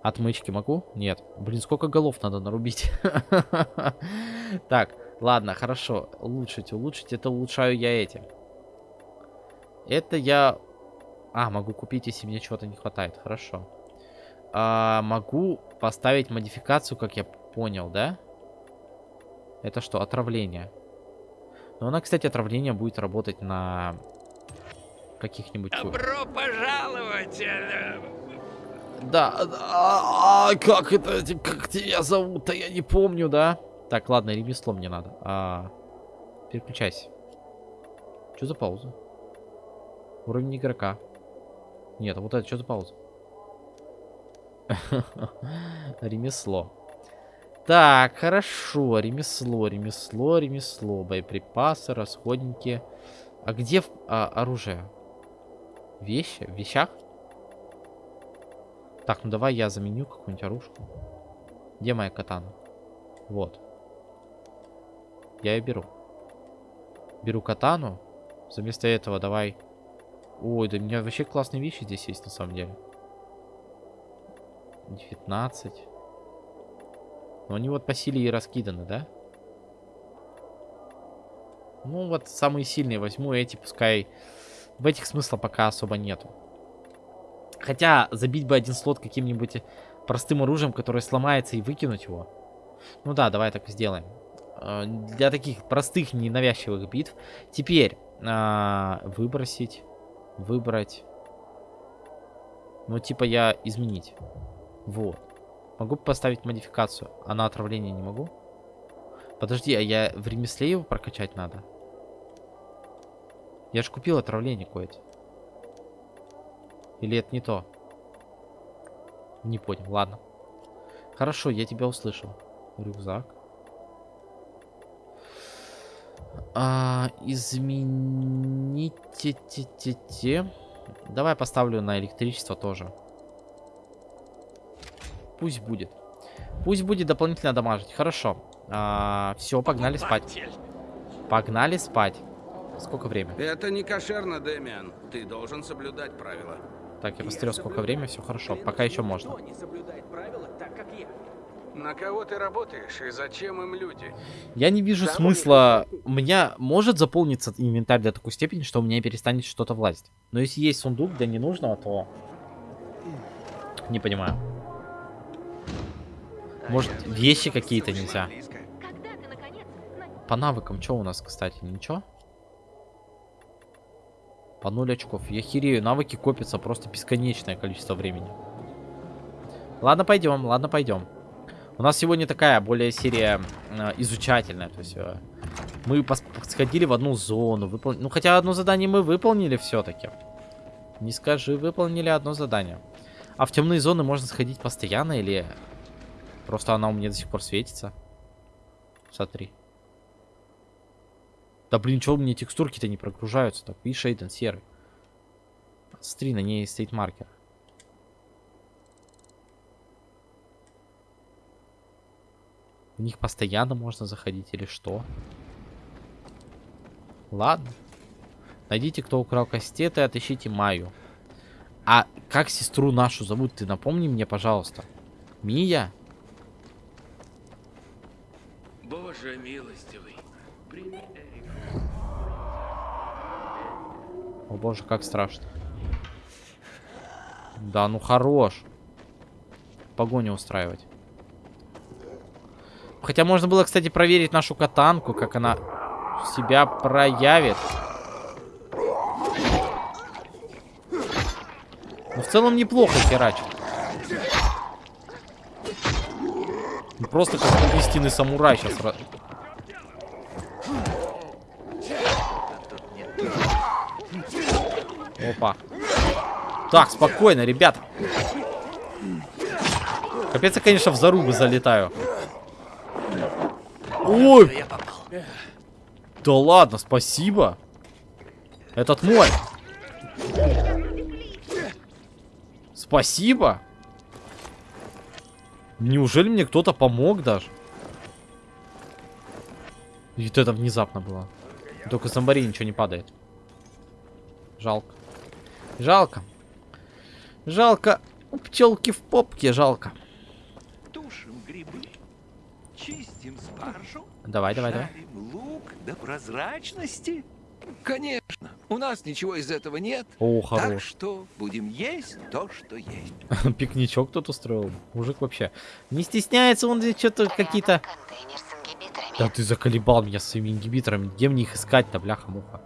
Отмычки могу? Нет. Блин, сколько голов надо нарубить. Так, ладно, хорошо. Улучшить, улучшить. Это улучшаю я этим. Это я... А, могу купить, если мне чего-то не хватает. Хорошо. А, могу поставить модификацию, как я понял, да? Это что, отравление? Но она, кстати, отравление будет работать на каких-нибудь... Добро пожаловать! э, Да, а, а, как это, как тебя зовут-то, я не помню, да? Так, ладно, ремесло мне надо. А, переключайся. Что за пауза? Уровень игрока. Нет, а вот это что за пауза? Ремесло. Так, хорошо. Ремесло, ремесло, ремесло. Боеприпасы, расходники. А где а, оружие? Вещи? В вещах? Так, ну давай я заменю какую-нибудь оружку. Где моя катана? Вот. Я ее беру. Беру катану. Вместо этого давай... Ой, да у меня вообще классные вещи здесь есть на самом деле. 19. Но они вот по силе и раскиданы, да? Ну вот самые сильные возьму эти, пускай... В этих смысла пока особо нету. Хотя забить бы один слот каким-нибудь простым оружием, которое сломается, и выкинуть его. Ну да, давай так сделаем. Э, для таких простых, ненавязчивых битв. Теперь а, выбросить, выбрать. Ну типа я изменить. Вот. Могу поставить модификацию, а на отравление не могу? Подожди, а я в ремесле его прокачать надо? Я же купил отравление кое-то. Или это не то? Не понял, ладно. Хорошо, я тебя услышал. Рюкзак. А, измените те те те. Давай поставлю на электричество тоже. Пусть будет. Пусть будет дополнительно дамажить. Хорошо. А, все, погнали спать. Погнали спать. Сколько времени? Это не кошерно, Дэмиан. Ты должен соблюдать правила. Так, я посмотрел, сколько времени. Все хорошо. Пока еще можно. На кого ты работаешь и зачем им люди? Я не вижу смысла. У меня может заполниться инвентарь до такой степени, что у меня перестанет что-то влазить. Но если есть сундук для ненужного, то... Не понимаю. Может, вещи какие-то нельзя? По навыкам, что у нас, кстати, ничего? По 0 очков. Я херею, навыки копятся просто бесконечное количество времени. Ладно, пойдем, ладно, пойдем. У нас сегодня такая более серия э, изучательная. То есть э, мы сходили в одну зону. Выпол... Ну, хотя одно задание мы выполнили все-таки. Не скажи, выполнили одно задание. А в темные зоны можно сходить постоянно или просто она у меня до сих пор светится? Смотри. Да блин, у меня текстурки-то не прогружаются? Так, видишь, Эйден серый. Смотри, на ней стоит маркер. В них постоянно можно заходить или что? Ладно. Найдите, кто украл кастеты, отыщите Маю. А как сестру нашу зовут? Ты напомни мне, пожалуйста. Мия? Боже милостивый, прими О боже, как страшно. Да, ну хорош. Погоню устраивать. Хотя можно было, кстати, проверить нашу катанку, как она себя проявит. Ну, в целом неплохо херачит. Просто как истинный самурай сейчас. Опа. Так, спокойно, ребята. Капец, я, конечно, в зарубы залетаю. Ой! Да ладно, спасибо. Этот мой. Спасибо. Неужели мне кто-то помог даже? И вот это внезапно было. Только зомбари ничего не падает. Жалко. Жалко. Жалко. У пчелки в попке жалко. Тушим грибы, чистим спаржу, Давай, давай, давай. лук до прозрачности. Конечно, у нас ничего из этого нет. О, Так хорош. что будем есть то, что есть. Пикничок тут устроил. Мужик вообще. Не стесняется он здесь что-то какие-то... Да ты заколебал меня своими ингибиторами. Где мне их искать-то, бляха-муха?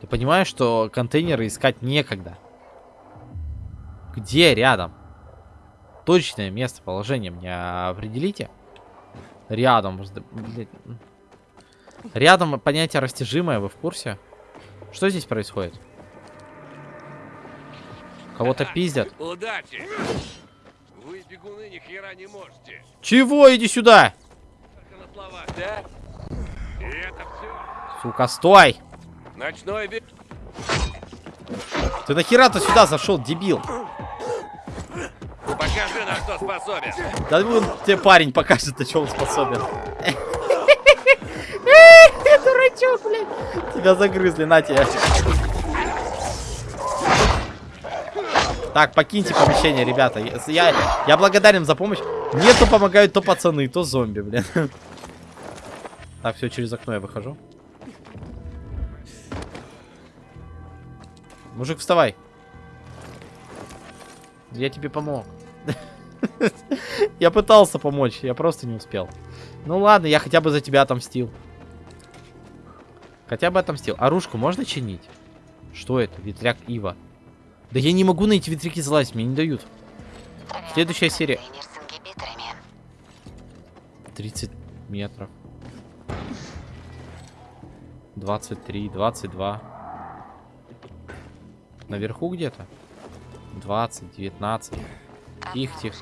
Ты понимаешь, что контейнеры искать некогда? Где рядом? Точное местоположение мне определите. Рядом. блядь. Рядом понятие растяжимое, вы в курсе? Что здесь происходит? Кого-то пиздят. Удачи! Вы, бегуны, ни хера не можете. Чего? Иди сюда! Только на словах, да? И это все. Сука, стой! Ночной бег... Ты нахера-то сюда зашел, дебил? Покажи, на что способен. Да вон тебе парень покажет, на что он способен. Дурачок, блядь. Тебя загрызли, на тебе. Так, покиньте помещение, ребята. Я, я благодарен за помощь. Мне то помогают то пацаны, то зомби, блин. Так, все, через окно я выхожу. Мужик, вставай. Я тебе помог. Я пытался помочь, я просто не успел. Ну ладно, я хотя бы за тебя отомстил. Хотя бы отомстил. Оружку можно чинить? Что это? Ветряк Ива. Да я не могу на эти ветряки залазить, мне не дают. Следующая серия. 30 метров. 23, 22. Наверху где-то? 20, 19. Тихо, тихо.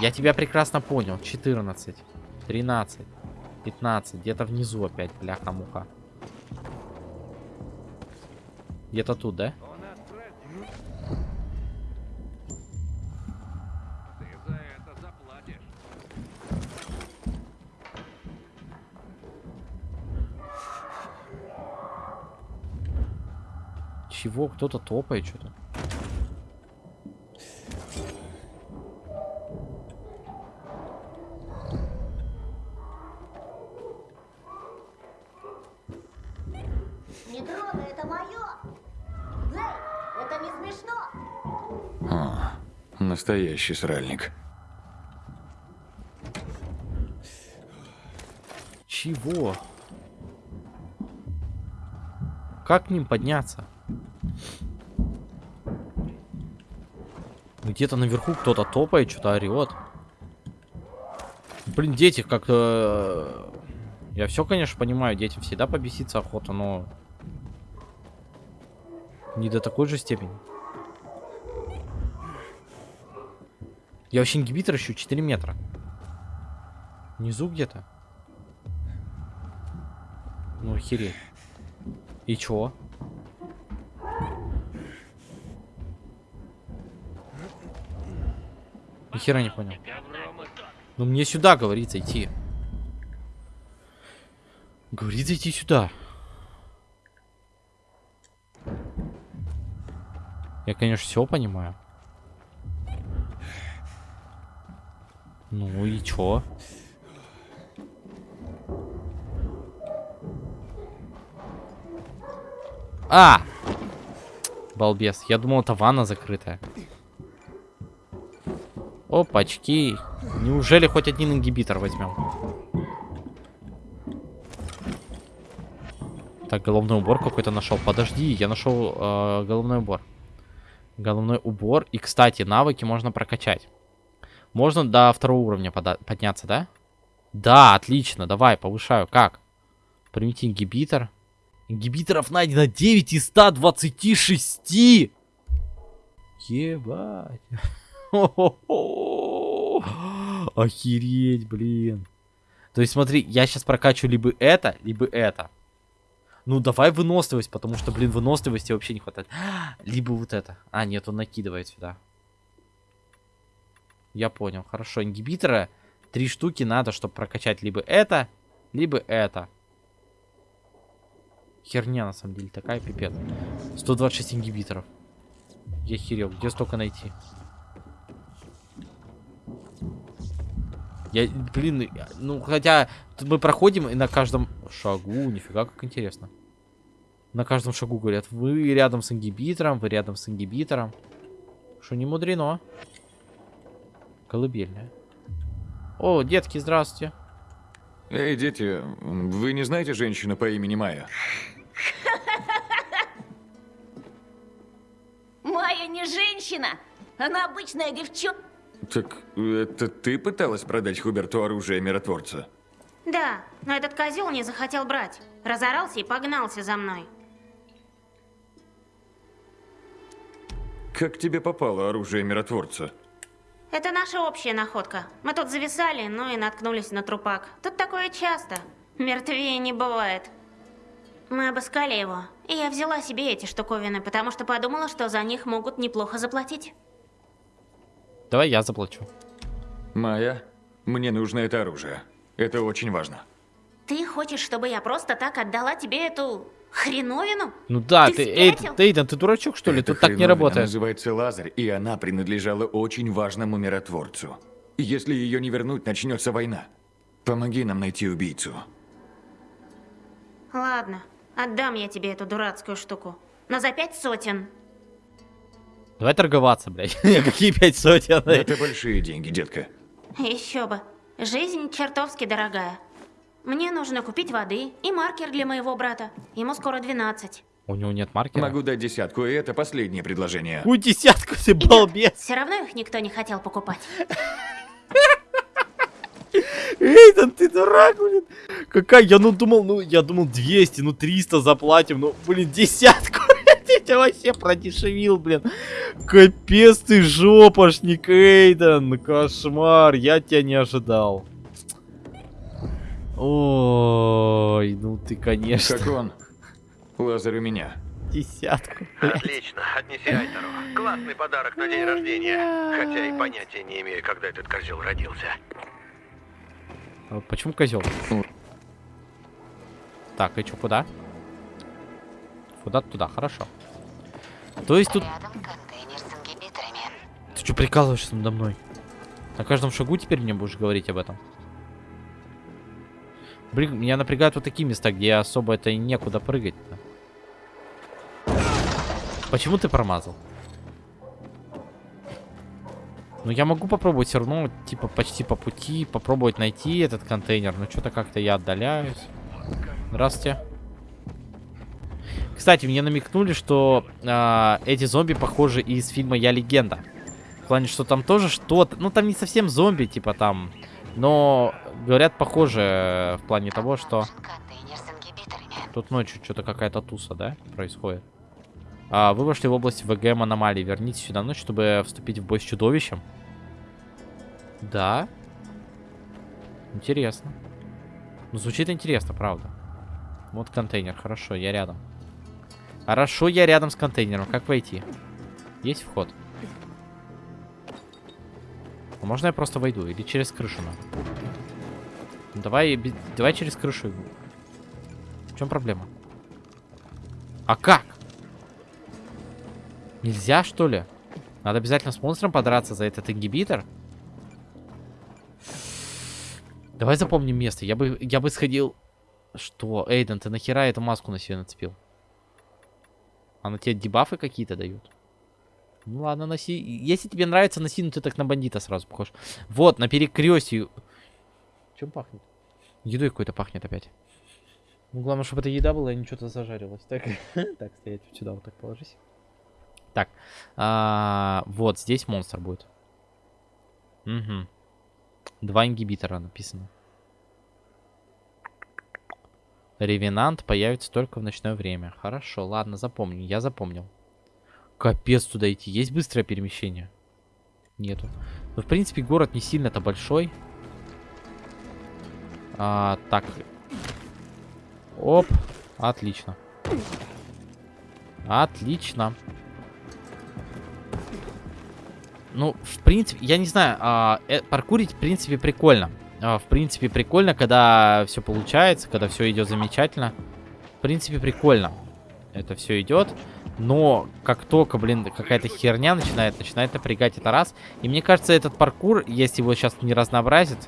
Я тебя прекрасно понял. 14, 13, 15. Где-то внизу опять, бляха-муха. Где-то тут, да? Чего? Кто-то топает что-то. Не трогай, это мое! Блейк, это не смешно! О, настоящий сральник. Чего? Как к ним подняться? Где-то наверху кто-то топает, что-то орет. Блин, дети как-то... Я все, конечно, понимаю, детям всегда побеситься охота, но... Не до такой же степени. Я вообще ингибитор ищу 4 метра. Внизу где-то. Ну, охереть. И чё? Ни хера не понял. Ну мне сюда говорится идти. Говорится идти сюда. Я, конечно, все понимаю. Ну и чё? А! Балбес. Я думал, это ванна закрытая. Опачки. Неужели хоть один ингибитор возьмем? Так, головной убор какой-то нашел. Подожди, я нашел э, головной убор. Головной убор. И, кстати, навыки можно прокачать. Можно до второго уровня подняться, да? Да, отлично. Давай, повышаю. Как? Примите ингибитор. Ингибиторов найдено 9 из 126. Ебать. Охереть, блин. То есть смотри, я сейчас прокачу либо это, либо это. Ну, давай выносливость, потому что, блин, выносливости вообще не хватает. Либо вот это. А, нет, он накидывает сюда. Я понял, хорошо. Ингибитора три штуки надо, чтобы прокачать либо это, либо это. Херня, на самом деле, такая пипец. 126 ингибиторов. Я херел, где столько найти? Я, блин, ну, хотя мы проходим и на каждом шагу, нифига как интересно. На каждом шагу говорят, вы рядом с ингибитором, вы рядом с ингибитором. Что не мудрено. Колыбельная. О, детки, здравствуйте. Эй, дети, вы не знаете женщину по имени Майя? Майя не женщина, она обычная девчонка. Так это ты пыталась продать Хуберту оружие миротворца? Да, но этот козел не захотел брать. Разорался и погнался за мной. Как тебе попало оружие миротворца? Это наша общая находка. Мы тут зависали, ну и наткнулись на трупак. Тут такое часто. Мертвее не бывает. Мы обыскали его, и я взяла себе эти штуковины, потому что подумала, что за них могут неплохо заплатить. Давай я заплачу. Майя, мне нужно это оружие. Это очень важно. Ты хочешь, чтобы я просто так отдала тебе эту хреновину? Ну да, Ты ты, Эйд, спятил? ты, Эйден, ты дурачок, что ли? Эта Тут так не работает. называется Лазарь, и она принадлежала очень важному миротворцу. Если ее не вернуть, начнется война. Помоги нам найти убийцу. Ладно, отдам я тебе эту дурацкую штуку. Но за пять сотен. Давай торговаться, блядь. Какие пять сотен? Это большие деньги, детка. Еще бы. Жизнь чертовски дорогая. Мне нужно купить воды и маркер для моего брата. Ему скоро 12. У него нет маркера? Могу дать десятку, и это последнее предложение. У десятку ты балбес. Все равно их никто не хотел покупать. Эйден, ты дурак, блин. Какая? Я ну думал, ну я думал 200, ну 300 заплатим, ну блин, десятку. Ты тебя вообще продешевил, блин. Капец ты жопошник, Эйден. Кошмар, я тебя не ожидал. Ой, ну ты, конечно. Как он? Лазарь у меня. Десятку. Отлично, отнеси Айтеру. Классный подарок на день рождения. Хотя и понятия не имею, когда этот козел родился. А Почему козел? Так, и что, куда? Куда туда, хорошо. То есть тут... Ты что прикалываешься надо мной? На каждом шагу теперь мне будешь говорить об этом? Блин, меня напрягают вот такие места, где особо это и некуда прыгать. -то. Почему ты промазал? Ну, я могу попробовать все равно, типа, почти по пути, попробовать найти этот контейнер. Но что-то как-то я отдаляюсь. Здравствуйте. Кстати, мне намекнули, что а, эти зомби похожи из фильма «Я легенда». В плане, что там тоже что-то... Ну, там не совсем зомби, типа там... Но, говорят, похоже в плане того, что... Тут ночью что-то какая-то туса, да, происходит. А, вы вошли в область ВГМ аномалии. Вернитесь сюда ночь, чтобы вступить в бой с чудовищем. Да. Интересно. Ну, звучит интересно, правда. Вот контейнер. Хорошо, я рядом. Хорошо, я рядом с контейнером. Как войти? Есть вход? А можно я просто войду? Или через крышу надо? Ну, давай, давай через крышу. В чем проблема? А как? Нельзя, что ли? Надо обязательно с монстром подраться за этот ингибитор? Давай запомним место. Я бы, я бы сходил... Что? Эйден, ты нахера эту маску на себя нацепил? Она тебе дебафы какие-то дают? Ну ладно, носи. Если тебе нравится, носи, ну ты так на бандита сразу похож. Вот, на перекрестье. Чем пахнет? Едой какой-то пахнет опять. Ну, главное, чтобы это еда была и не что-то зажарилось. Так, так, стоять вот сюда вот так положись. Так, а, вот здесь монстр будет. Угу. Два ингибитора написано. Ревенант появится только в ночное время. Хорошо, ладно, запомню. Я запомнил. Капец туда идти. Есть быстрое перемещение? Нету. Ну, в принципе, город не сильно-то большой. А, так. Оп. Отлично. Отлично. Ну, в принципе, я не знаю, а, э, паркурить, в принципе, прикольно. А, в принципе, прикольно, когда все получается, когда все идет замечательно. В принципе, прикольно. Это все идет. Но как только, блин, какая-то херня начинает, начинает напрягать это раз. И мне кажется, этот паркур, если его сейчас не разнообразит,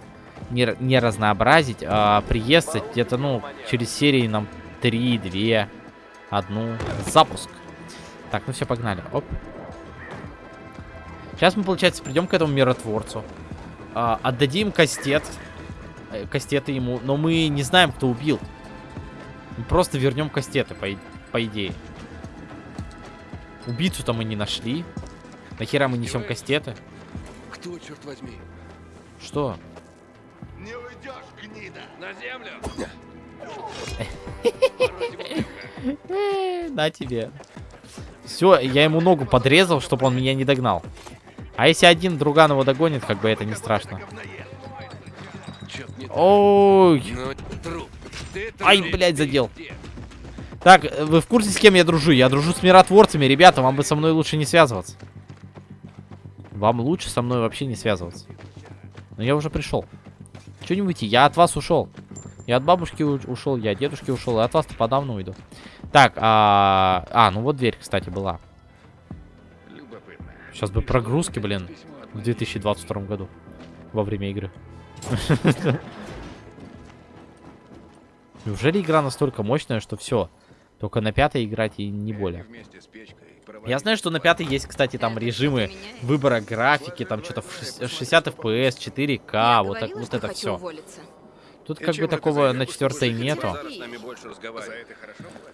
не, не разнообразить, а приесться где-то, ну, через серии нам 3, 2, одну. Запуск. Так, ну все, погнали. Оп. Сейчас мы, получается, придем к этому миротворцу. а, отдадим кастет. э, Кастеты ему. Но мы не знаем, кто убил. Мы просто вернем кастеты, по, по идее. Убийцу-то мы не нашли. Нахера мы несем кастеты? Кто, черт возьми? Что? Гнида! На землю! На тебе. Все, я ему ногу подрезал, чтобы он меня не догнал. А если один друган его догонит, как бы это не страшно. Ой. Ай, блядь, задел. Так, вы в курсе, с кем я дружу? Я дружу с миротворцами. Ребята, вам бы со мной лучше не связываться. Вам лучше со мной вообще не связываться. Но я уже пришел. Выйти? Я от вас ушел. Я от бабушки ушел, я от дедушки ушел, и от вас-то подавно уйду. Так, а... а, ну вот дверь, кстати, была. Сейчас бы прогрузки, блин, в 2022 году. Во время игры. Неужели игра настолько мощная, что все? Только на пятой играть и не более. Я знаю, что на пятой есть, кстати, там режимы выбора графики, там что-то в 60 FPS, 4К, вот, так, вот это все. Тут как бы такого на четвертой нету.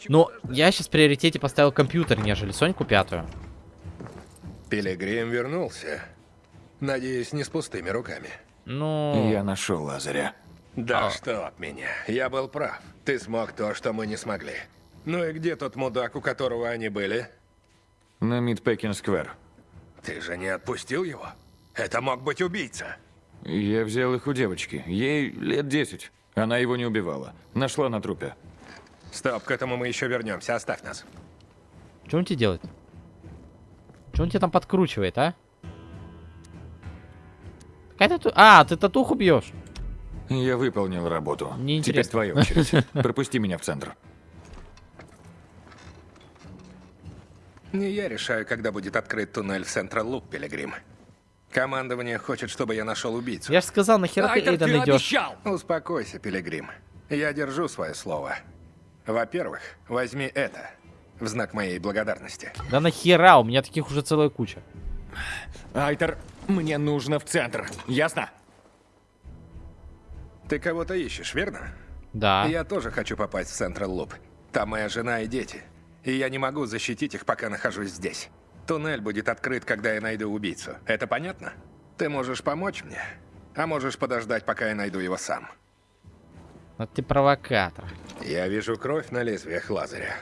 Но я сейчас в приоритете поставил компьютер, нежели Соньку пятую. Пилигрим вернулся. Надеюсь, не с пустыми руками. Ну... Я нашел Лазаря. Да а. что от меня. Я был прав. Ты смог то, что мы не смогли. Ну и где тот мудак, у которого они были? На Мидпекин-сквер. Ты же не отпустил его? Это мог быть убийца. Я взял их у девочки. Ей лет 10. Она его не убивала. Нашла на трупе. Стоп, к этому мы еще вернемся. Оставь нас. Что он тебе делает? Что он тебе там подкручивает, а? Какая тату... А, ты татуху бьешь? Я выполнил работу. Теперь твоя очередь. Пропусти меня в центр. Не я решаю, когда будет открыт туннель в Central Loop, Пилигрим. Командование хочет, чтобы я нашел убийцу. Я же сказал, нахера ты Эйден идешь? Успокойся, Пилигрим. Я держу свое слово. Во-первых, возьми это. В знак моей благодарности. Да нахера? У меня таких уже целая куча. Айтор, мне нужно в центр. Ясно? Ты кого-то ищешь, верно? Да. Я тоже хочу попасть в Central Loop. Там моя жена и дети. И я не могу защитить их, пока нахожусь здесь. Туннель будет открыт, когда я найду убийцу. Это понятно? Ты можешь помочь мне, а можешь подождать, пока я найду его сам. Вот ты провокатор. Я вижу кровь на лезвиях Лазаря.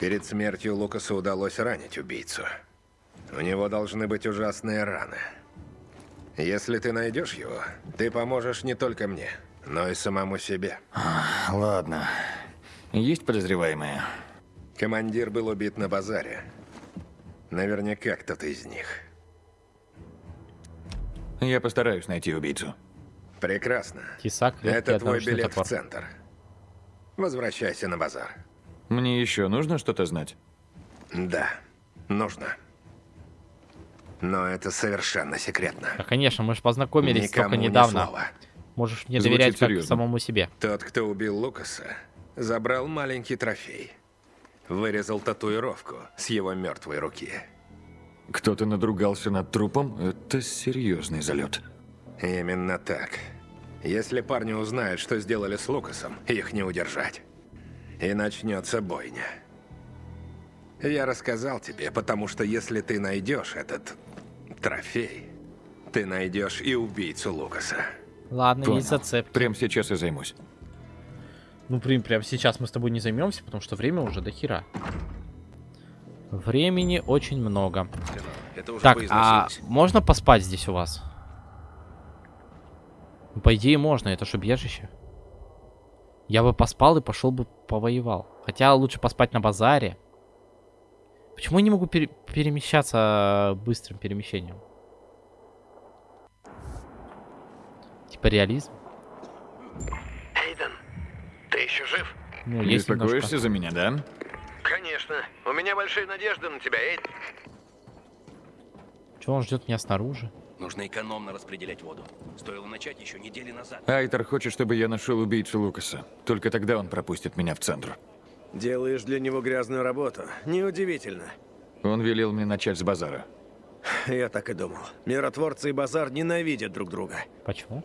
Перед смертью Лукасу удалось ранить убийцу. У него должны быть ужасные раны. Если ты найдешь его, ты поможешь не только мне, но и самому себе. Ладно. Есть подозреваемые? Командир был убит на базаре. Наверняка кто-то из них. Я постараюсь найти убийцу. Прекрасно. Тесак, Это твой билет топор. в центр. Возвращайся на базар. Мне еще нужно что-то знать? Да, нужно. Но это совершенно секретно. Да, конечно, мы же познакомились Никому только недавно. Ни слова. Можешь не Звучит доверять как самому себе. Тот, кто убил Лукаса, забрал маленький трофей. Вырезал татуировку с его мертвой руки. Кто-то надругался над трупом? Это серьезный залет. Именно так. Если парни узнают, что сделали с Лукасом, их не удержать. И начнется бойня. Я рассказал тебе, потому что если ты найдешь этот трофей, ты найдешь и убийцу Лукаса. Ладно, Понял. есть зацепки. Прямо сейчас и займусь. Ну, прям, прям сейчас мы с тобой не займемся, потому что время уже до хера. Времени очень много. так, а можно поспать здесь у вас? По идее можно, это же бежище. Я бы поспал и пошел бы повоевал. Хотя лучше поспать на базаре. Почему я не могу пере перемещаться быстрым перемещением? Типа реализм? Еще жив? Ну, есть Беспокоишься за меня, да? Конечно. У меня большие надежды на тебя, Эйден. Чего он ждет меня снаружи? Нужно экономно распределять воду. Стоило начать еще недели назад. Айтер хочет, чтобы я нашел убийцу Лукаса. Только тогда он пропустит меня в центр. Делаешь для него грязную работу. Неудивительно. Он велел мне начать с базара. Я так и думал. Миротворцы и базар ненавидят друг друга. Почему?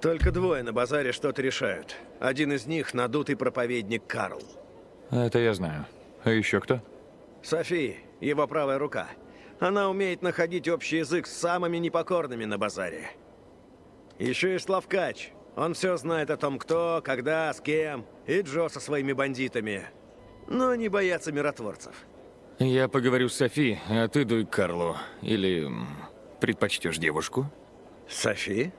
Только двое на базаре что-то решают. Один из них надутый проповедник Карл. Это я знаю. А еще кто? Софи, его правая рука. Она умеет находить общий язык с самыми непокорными на базаре. Еще и Славкач. Он все знает о том, кто, когда, с кем. И Джо со своими бандитами. но не боятся миротворцев. Я поговорю с Софи, а ты дуй к Карлу. Или предпочтешь девушку? Софи?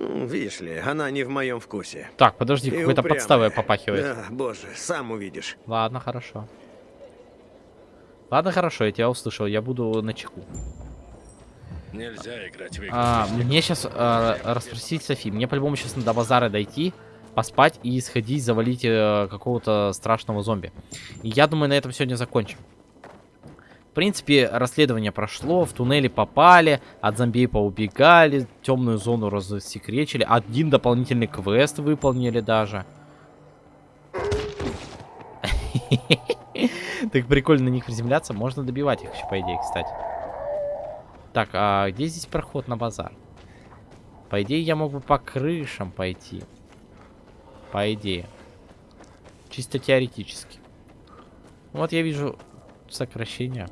Видишь ли, она не в моем вкусе. Так, подожди, какой-то подставой попахивает. Да, боже, сам увидишь. Ладно, хорошо. Ладно, хорошо, я тебя услышал, я буду на чеку. Нельзя играть в игры. А, мне сейчас расспросить Софи. Мне по-любому сейчас надо до базара дойти, поспать и сходить, завалить э, какого-то страшного зомби. И я думаю, на этом сегодня закончим. В принципе, расследование прошло, в туннели попали, от зомби поубегали, темную зону рассекречили, один дополнительный квест выполнили даже. Так прикольно на них приземляться, можно добивать их еще, по идее, кстати. Так, а где здесь проход на базар? По идее, я мог бы по крышам пойти. По идее. Чисто теоретически. Вот я вижу сокращение.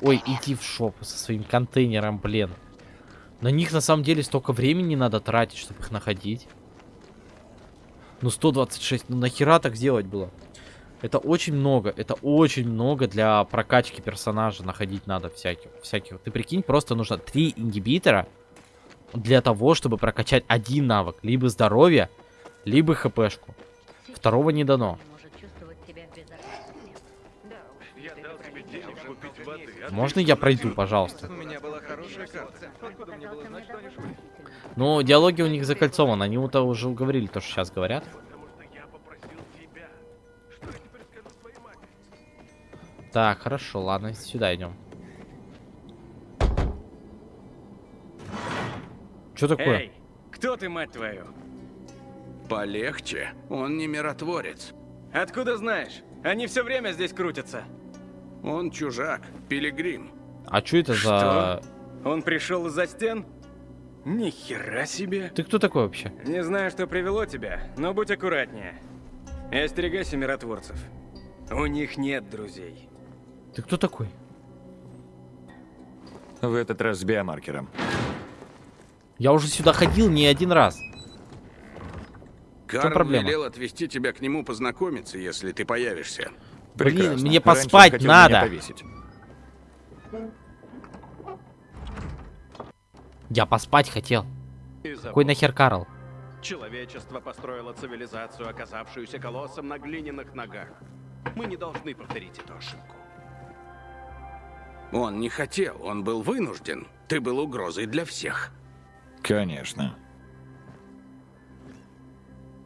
Ой, иди в шоп со своим контейнером, блин. На них на самом деле столько времени надо тратить, чтобы их находить. Ну 126, ну нахера так сделать было? Это очень много, это очень много для прокачки персонажа находить надо всяких. всяких. Ты прикинь, просто нужно три ингибитора для того, чтобы прокачать один навык. Либо здоровье, либо хпшку. Второго не дано. Можно я пройду, пожалуйста? У меня была хорошая карта. Откуда мне было знать, что они швы? Ну, диалоги у них закольцованы. Они вот уже говорили то, что сейчас говорят. Так, хорошо, ладно, сюда идем. Что такое? Эй, кто ты, мать твою? Полегче. Он не миротворец. Откуда знаешь? Они все время здесь крутятся. Он чужак, пилигрим. А что это за... Он пришел из-за стен? Ни хера себе. Ты кто такой вообще? Не знаю, что привело тебя, но будь аккуратнее. И остерегайся миротворцев. У них нет друзей. Ты кто такой? В этот раз с биомаркером. Я уже сюда ходил не один раз. Карл проблема? велел отвезти тебя к нему познакомиться, если ты появишься. Блин, Прекрасно. мне Раньше он поспать надо. Я поспать хотел. Какой нахер Карл? Человечество построило цивилизацию, оказавшуюся колоссом на глиняных ногах. Мы не должны повторить эту ошибку. Он не хотел, он был вынужден. Ты был угрозой для всех. Конечно.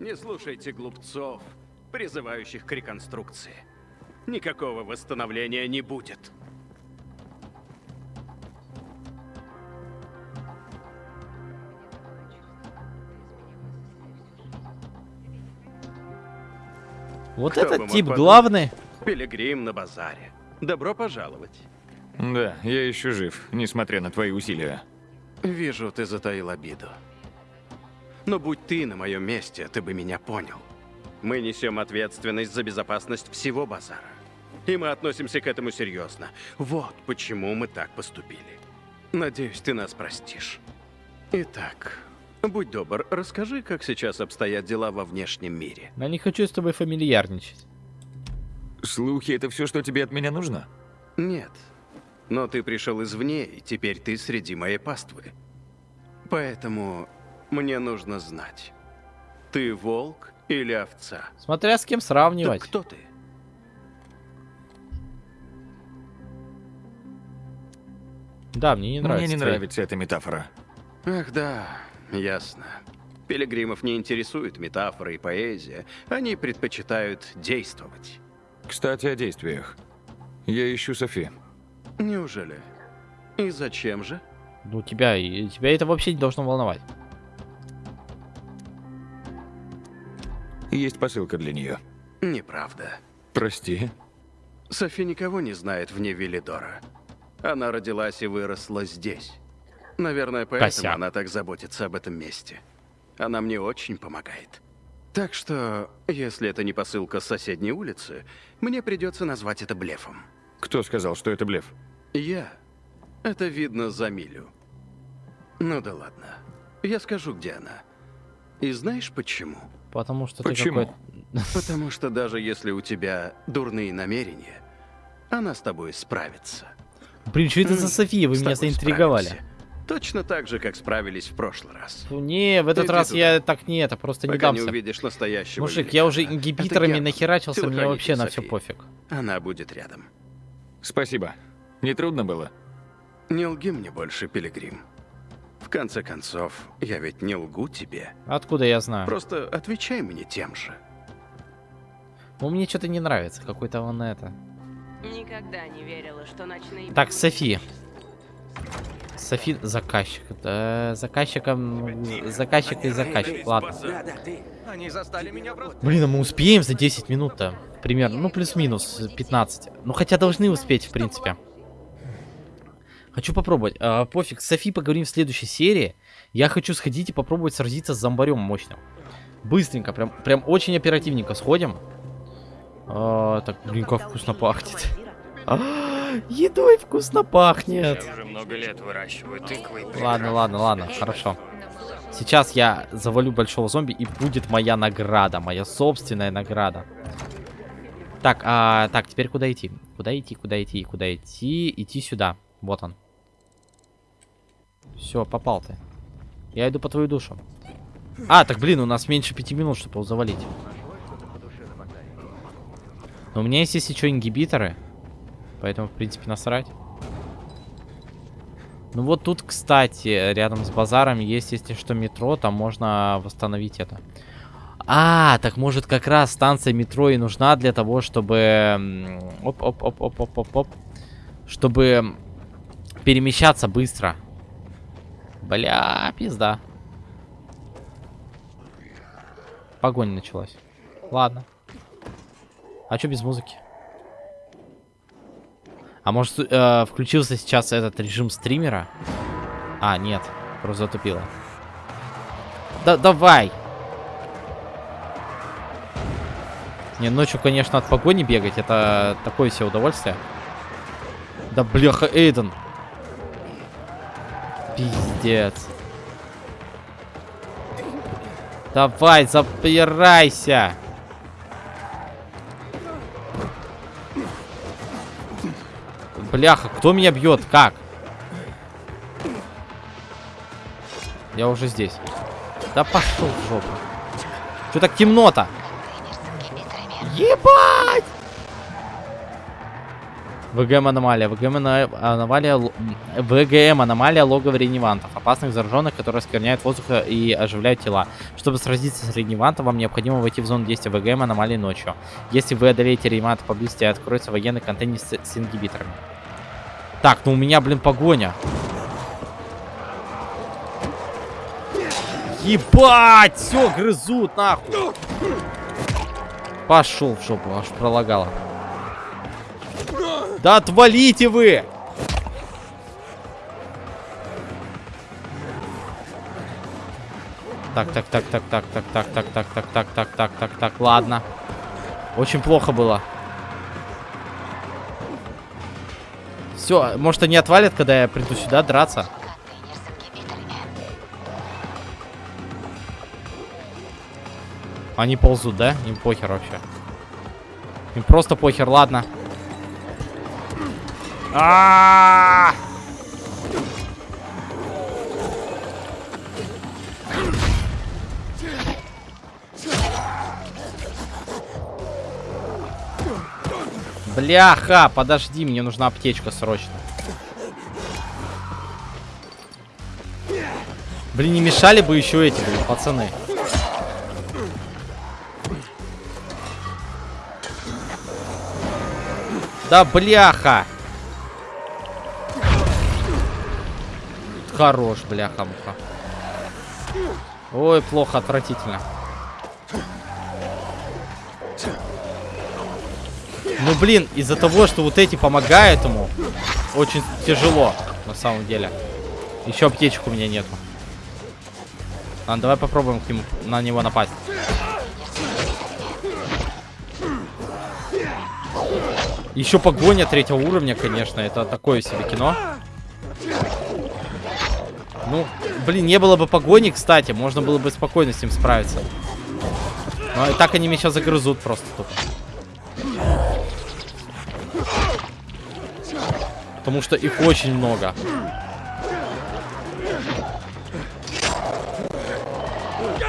Не слушайте глупцов, призывающих к реконструкции. Никакого восстановления не будет. Вот Кто этот тип подумать? главный. Пилигрим на базаре. Добро пожаловать. Да, я еще жив, несмотря на твои усилия. Вижу, ты затаил обиду. Но будь ты на моем месте, ты бы меня понял. Мы несем ответственность за безопасность всего базара. И мы относимся к этому серьезно. Вот почему мы так поступили. Надеюсь, ты нас простишь. Итак, будь добр, расскажи, как сейчас обстоят дела во внешнем мире. Я не хочу с тобой фамильярничать. Слухи — это все, что тебе от меня нужно? Нет. Но ты пришел извне, и теперь ты среди моей паствы. Поэтому мне нужно знать, ты волк или овца? Смотря с кем сравнивать. кто ты? Да, мне не нравится. Мне не твои- нравится эта метафора. Ах да, ясно. Пилигримов не интересует метафоры и поэзия. Они предпочитают действовать. Кстати, о действиях. Я ищу Софи. Неужели? И зачем же? Ну, тебя, тебя это вообще не должно волновать. Есть посылка для нее. Неправда. Прости. Софи никого не знает вне Велидора. Она родилась и выросла здесь. Наверное, поэтому Косяк. она так заботится об этом месте. Она мне очень помогает. Так что, если это не посылка с соседней улицы, мне придется назвать это блефом. Кто сказал, что это блеф? Я. Это видно за милю. Ну да ладно. Я скажу, где она. И знаешь почему? Потому что ты Почему? какой-то... Потому что даже если у тебя дурные намерения, она с тобой справится. Блин, что это за София? Вы С меня заинтриговали. справимся. Точно так же, как справились в прошлый раз. Фу, Не, в этот Иди раз туда. я так не это, просто не Пока не дамся. увидишь настоящего Мужик, я уже великана. ингибиторами Это Герман, нахерачился, мне телохранитель вообще на все Софии. пофиг. Она будет рядом. Спасибо. Не трудно было? Не лги мне больше, Пилигрим. В конце концов, я ведь не лгу тебе. Откуда я знаю? Просто отвечай мне тем же. Ну, мне что-то не нравится, какой-то он это. Никогда не верила, что ночные... Так, Софи. Софи заказчик. Да, заказчиком... Заказчик и заказчик. Ладно. Они застали меня врасплох. Блин, а мы успеем за 10 минут-то? Примерно. Ну, плюс-минус 15. Ну, хотя должны успеть, в принципе. Хочу попробовать. А, пофиг, с Софи поговорим в следующей серии. Я хочу сходить и попробовать сразиться с зомбарем мощным. Быстренько, прям, прям очень оперативненько сходим. А, так, блин, как вкусно пахнет. А, едой вкусно пахнет. Уже много лет выращиваю тыквы. Ладно, ладно, ладно, хорошо. Сейчас я завалю большого зомби и будет моя награда, моя собственная награда. Так, а, так, теперь куда идти? Куда идти, куда идти, куда идти? Идти сюда. Вот он. Все, попал ты. Я иду по твою душу. А, так, блин, у нас меньше пяти минут, чтобы его завалить. Но у меня есть, если что, ингибиторы. Поэтому, в принципе, насрать. Ну вот тут, кстати, рядом с базаром есть, если что, метро, там можно восстановить это. А, так может как раз станция метро и нужна для того, чтобы... Оп-оп-оп-оп-оп-оп-оп. Чтобы перемещаться быстро. Бля, пизда. Погоня началась. Ладно. А что без музыки? А может, э, включился сейчас этот режим стримера? А, нет. Просто затупило. Да, давай! Не, ночью, конечно, от погони бегать, это такое себе удовольствие. Да бляха, Эйден. Пиздец. Давай, запирайся. Бляха, кто меня бьет? Как? Я уже здесь. Да пошел в жопу. Что так темно-то? Ебать! ВГМ аномалия. ВГМ аномалия. ВГМ аномалия логово реневантов. Опасных зараженных, которые оскверняют воздух и оживляют тела. Чтобы сразиться с реневантом, вам необходимо войти в зону действия ВГМ аномалии ночью. Если вы одолеете реневанта поблизости, откроется военный контейнер с, с ингибиторами. Так, ну у меня, блин, погоня. Ебать! Все, грызут, нахуй. Пошел в жопу, аж пролагало. Да отвалите вы! Так, так, так, так, так, так, так, так, так, так, так, так, так, так, ладно. Очень плохо было. Все, может они отвалят, когда я приду сюда драться? Они ползут, да? Им похер вообще. Им просто похер, ладно. А! Бляха, подожди, мне нужна аптечка срочно. Блин, не мешали бы еще эти, блин, пацаны. Да бляха! Хорош, бляха-муха. Ой, плохо, отвратительно. Ну, блин, из-за того, что вот эти помогают ему, очень тяжело, на самом деле. Еще аптечек у меня нету. Ладно, давай попробуем к нему, на него напасть. Еще погоня третьего уровня, конечно, это такое себе кино. Ну, блин, не было бы погони, кстати, можно было бы спокойно с ним справиться. Ну, и так они меня сейчас загрызут просто тупо. Потому что их очень много.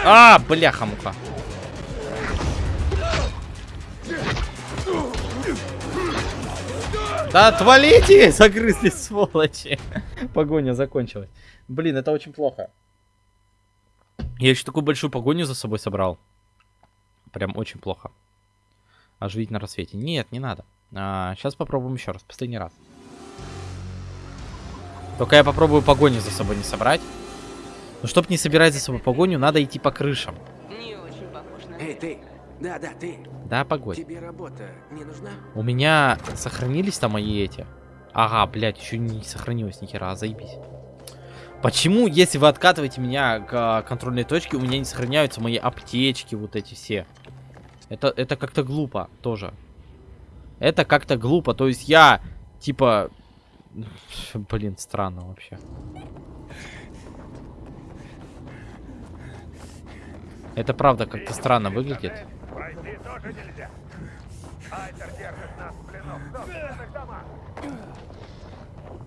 А, бляха-муха. Да отвалите! Загрызли, сволочи. Погоня закончилась. Блин, это очень плохо. Я еще такую большую погоню за собой собрал. Прям очень плохо. Оживить на рассвете. Нет, не надо. А, сейчас попробуем еще раз, последний раз. Только я попробую погоню за собой не собрать. Но чтобы не собирать за собой погоню, надо идти по крышам. Эй, ты! Да, да, ты! Да, погодь. Тебе работа не нужна? У меня сохранились там мои эти. Ага, блядь, еще не сохранилось ни хера, заебись. Почему, если вы откатываете меня к контрольной точке, у меня не сохраняются мои аптечки, вот эти все? Это, это как-то глупо тоже. Это как-то глупо. То есть я, типа... Блин, странно вообще. Это правда как-то странно выглядит.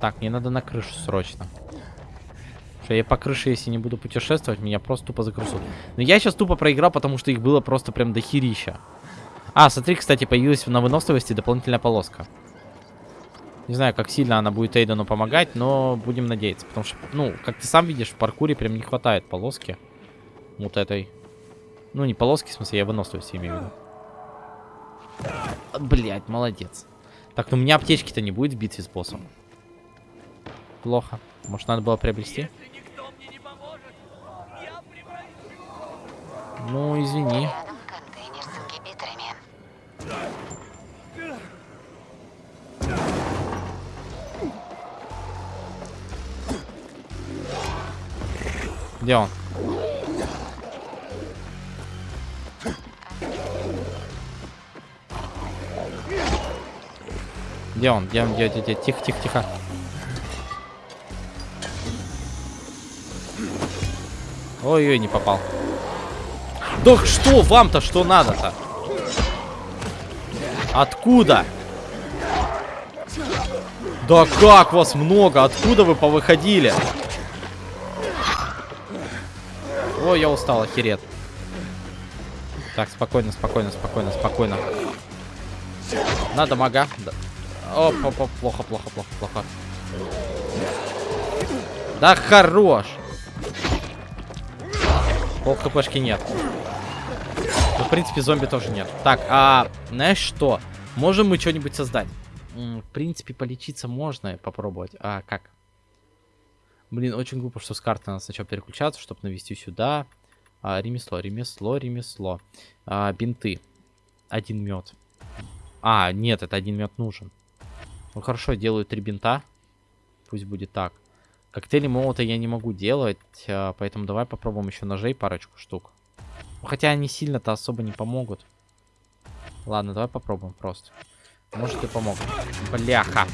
Так, мне надо на крышу срочно. Что я по крыше, если не буду путешествовать, меня просто тупо загрузут. Но я сейчас тупо проиграл, потому что их было просто прям дохерища. А, смотри, кстати, появилась на выносливости дополнительная полоска. Не знаю, как сильно она будет Эйдену помогать, но будем надеяться. Потому что, ну, как ты сам видишь, в паркуре прям не хватает полоски. Вот этой. Ну, не полоски, в смысле, я выносливости имею в виду. Блять, молодец. Так, ну у меня аптечки-то не будет в битве с боссом. Плохо. Может, надо было приобрести? Ну, извини. Где он? Где он? Где он? Где, где, где? Тихо, тихо, тихо. Ой-ой, не попал. Да что вам-то, что надо-то? Откуда? Да как вас много? Откуда вы повыходили? Ой, я устал, охерет. Так, спокойно, спокойно, спокойно, спокойно. Надо мага. Да. Оп, оп, оп, плохо, плохо, плохо, плохо. Да хорош. Пол хпшки нет. Ну, в принципе, зомби тоже нет. Так, а знаешь что? Можем мы что-нибудь создать? В принципе, полечиться можно попробовать. А как? Блин, очень глупо, что с карты надо сначала переключаться, чтобы навести сюда. А, ремесло, ремесло, ремесло. А, бинты. Один мед. А, нет, это один мед нужен. Ну хорошо, делаю три бинта. Пусть будет так. Коктейли молота я не могу делать, а, поэтому давай попробуем еще ножей парочку штук. Хотя они сильно-то особо не помогут. Ладно, давай попробуем просто. Может и помогут. Бляха.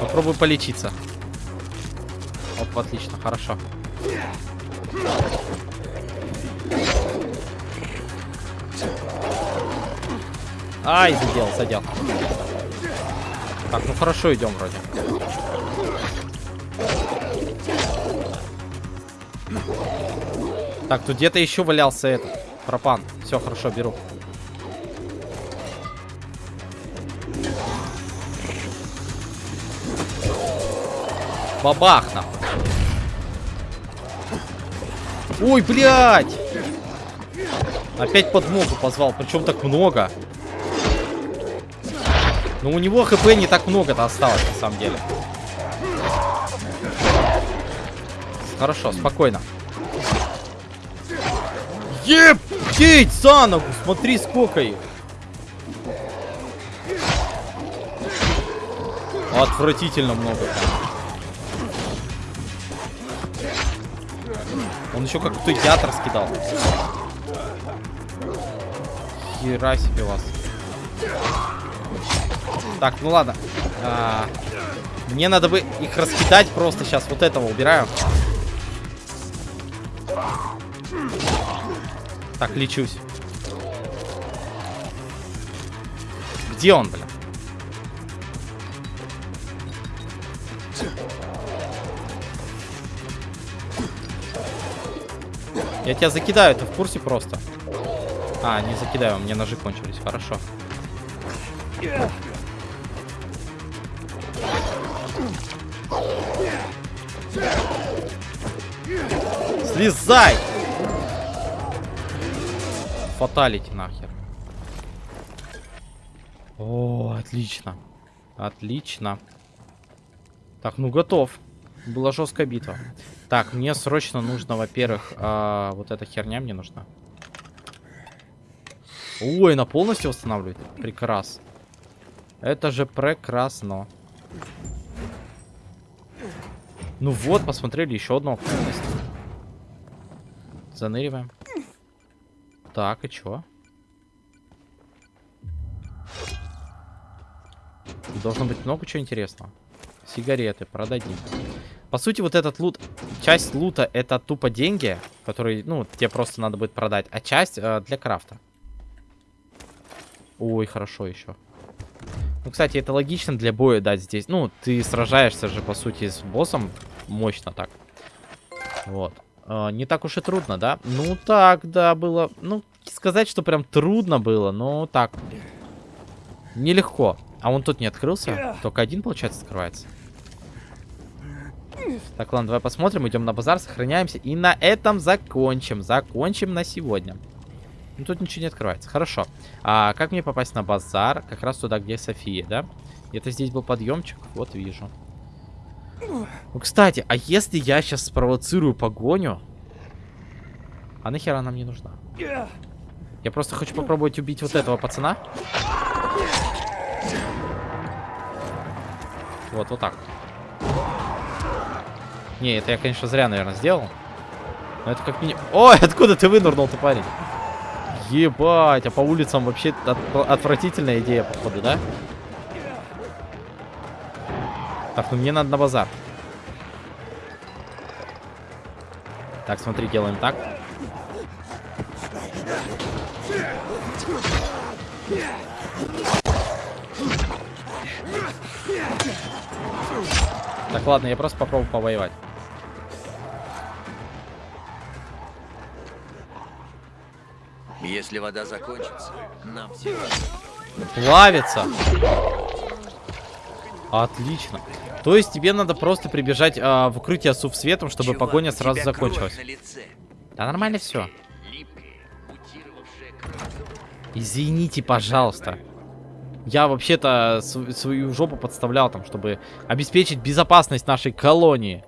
Попробуй полечиться. Оп, отлично, хорошо. Ай, задел, задел. Так, ну хорошо идем вроде. Так, тут где-то еще валялся этот пропан. Все, хорошо, беру. Бабах нахуй. Ой, блядь! Опять подмогу позвал, причем так много. Но у него хп не так много-то осталось, на самом деле. Хорошо, спокойно. Ебать, за ногу! Смотри, сколько их. Отвратительно много. Он еще как-то яд раскидал. Хера себе вас. Так, ну ладно. А, мне надо бы их раскидать просто сейчас. Вот этого убираю. Так, лечусь. Где он, блин? Я тебя закидаю, ты в курсе просто? А, не закидаю, у меня ножи кончились, хорошо. Слезай! Фаталити нахер. О, отлично. Отлично. Так, ну готов. Была жесткая битва. Так, мне срочно нужно, во-первых, а, вот эта херня мне нужна. Ой, она полностью восстанавливает. Прекрасно. Это же прекрасно. Ну вот, посмотрели еще одну активность. Заныриваем. Так, и чё? Должно быть много чего интересного. Сигареты продадим. По сути, вот этот лут, часть лута это тупо деньги, которые, ну, тебе просто надо будет продать, а часть э, для крафта. Ой, хорошо еще. Ну, кстати, это логично для боя дать здесь. Ну, ты сражаешься же, по сути, с боссом мощно так. Вот. Э, не так уж и трудно, да? Ну, так, да, было... Ну, сказать, что прям трудно было, но так. Нелегко. А он тут не открылся? Только один, получается, открывается. Так, ладно, давай посмотрим. Идем на базар, сохраняемся. И на этом закончим. Закончим на сегодня. Ну, тут ничего не открывается. Хорошо. А как мне попасть на базар? Как раз туда, где София, да? Где-то здесь был подъемчик. Вот, вижу. Ну, кстати, а если я сейчас спровоцирую погоню? А нахера она мне нужна? Я просто хочу попробовать убить вот этого пацана. Вот, вот так. Не, это я, конечно, зря, наверное, сделал. Но это как минимум... Ой, откуда ты вынырнул-то, парень? Ебать, а по улицам вообще от... отвратительная идея, походу, да? Так, ну мне надо на базар. Так, смотри, делаем так. Так, ладно, я просто попробую повоевать. Если вода закончится, нам всем... Плавится. Отлично. То есть тебе надо просто прибежать а, в укрытие сув светом, чтобы Чувак, погоня сразу закончилась. Да нормально все. Извините, пожалуйста. Я вообще-то свою жопу подставлял там, чтобы обеспечить безопасность нашей колонии.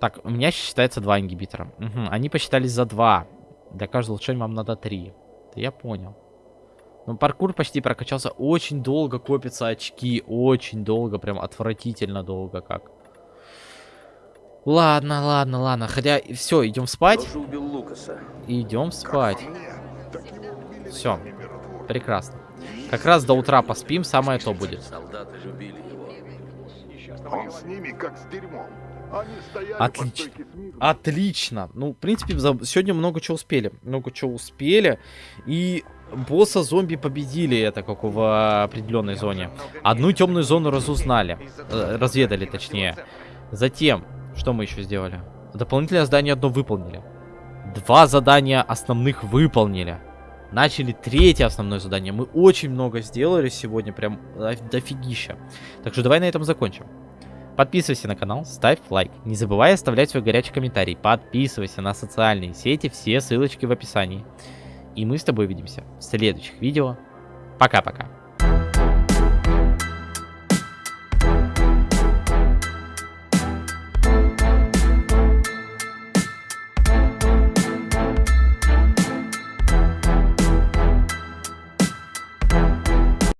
Так, у меня считается два ингибитора. Угу, они посчитались за два. Для каждого улучшения вам надо три. Да я понял. Ну, паркур почти прокачался. Очень долго копятся очки. Очень долго, прям отвратительно долго как. Ладно, ладно, ладно. Хотя, все, идем спать. Идем спать. Все. Прекрасно. Как раз до утра поспим, самое то будет. Он с ними как с дерьмом. Отлично. Отлично. Ну, в принципе, за... сегодня много чего успели. Много чего успели. И босса зомби победили это как в определенной зоне. Одну темную зону разузнали. Э, разведали, точнее. Затем, что мы еще сделали? Дополнительное задание одно выполнили. Два задания основных выполнили. Начали третье основное задание. Мы очень много сделали сегодня, прям дофигища. Так что давай на этом закончим. Подписывайся на канал, ставь лайк. Не забывай оставлять свой горячий комментарий. Подписывайся на социальные сети, все ссылочки в описании. И мы с тобой увидимся в следующих видео. Пока-пока.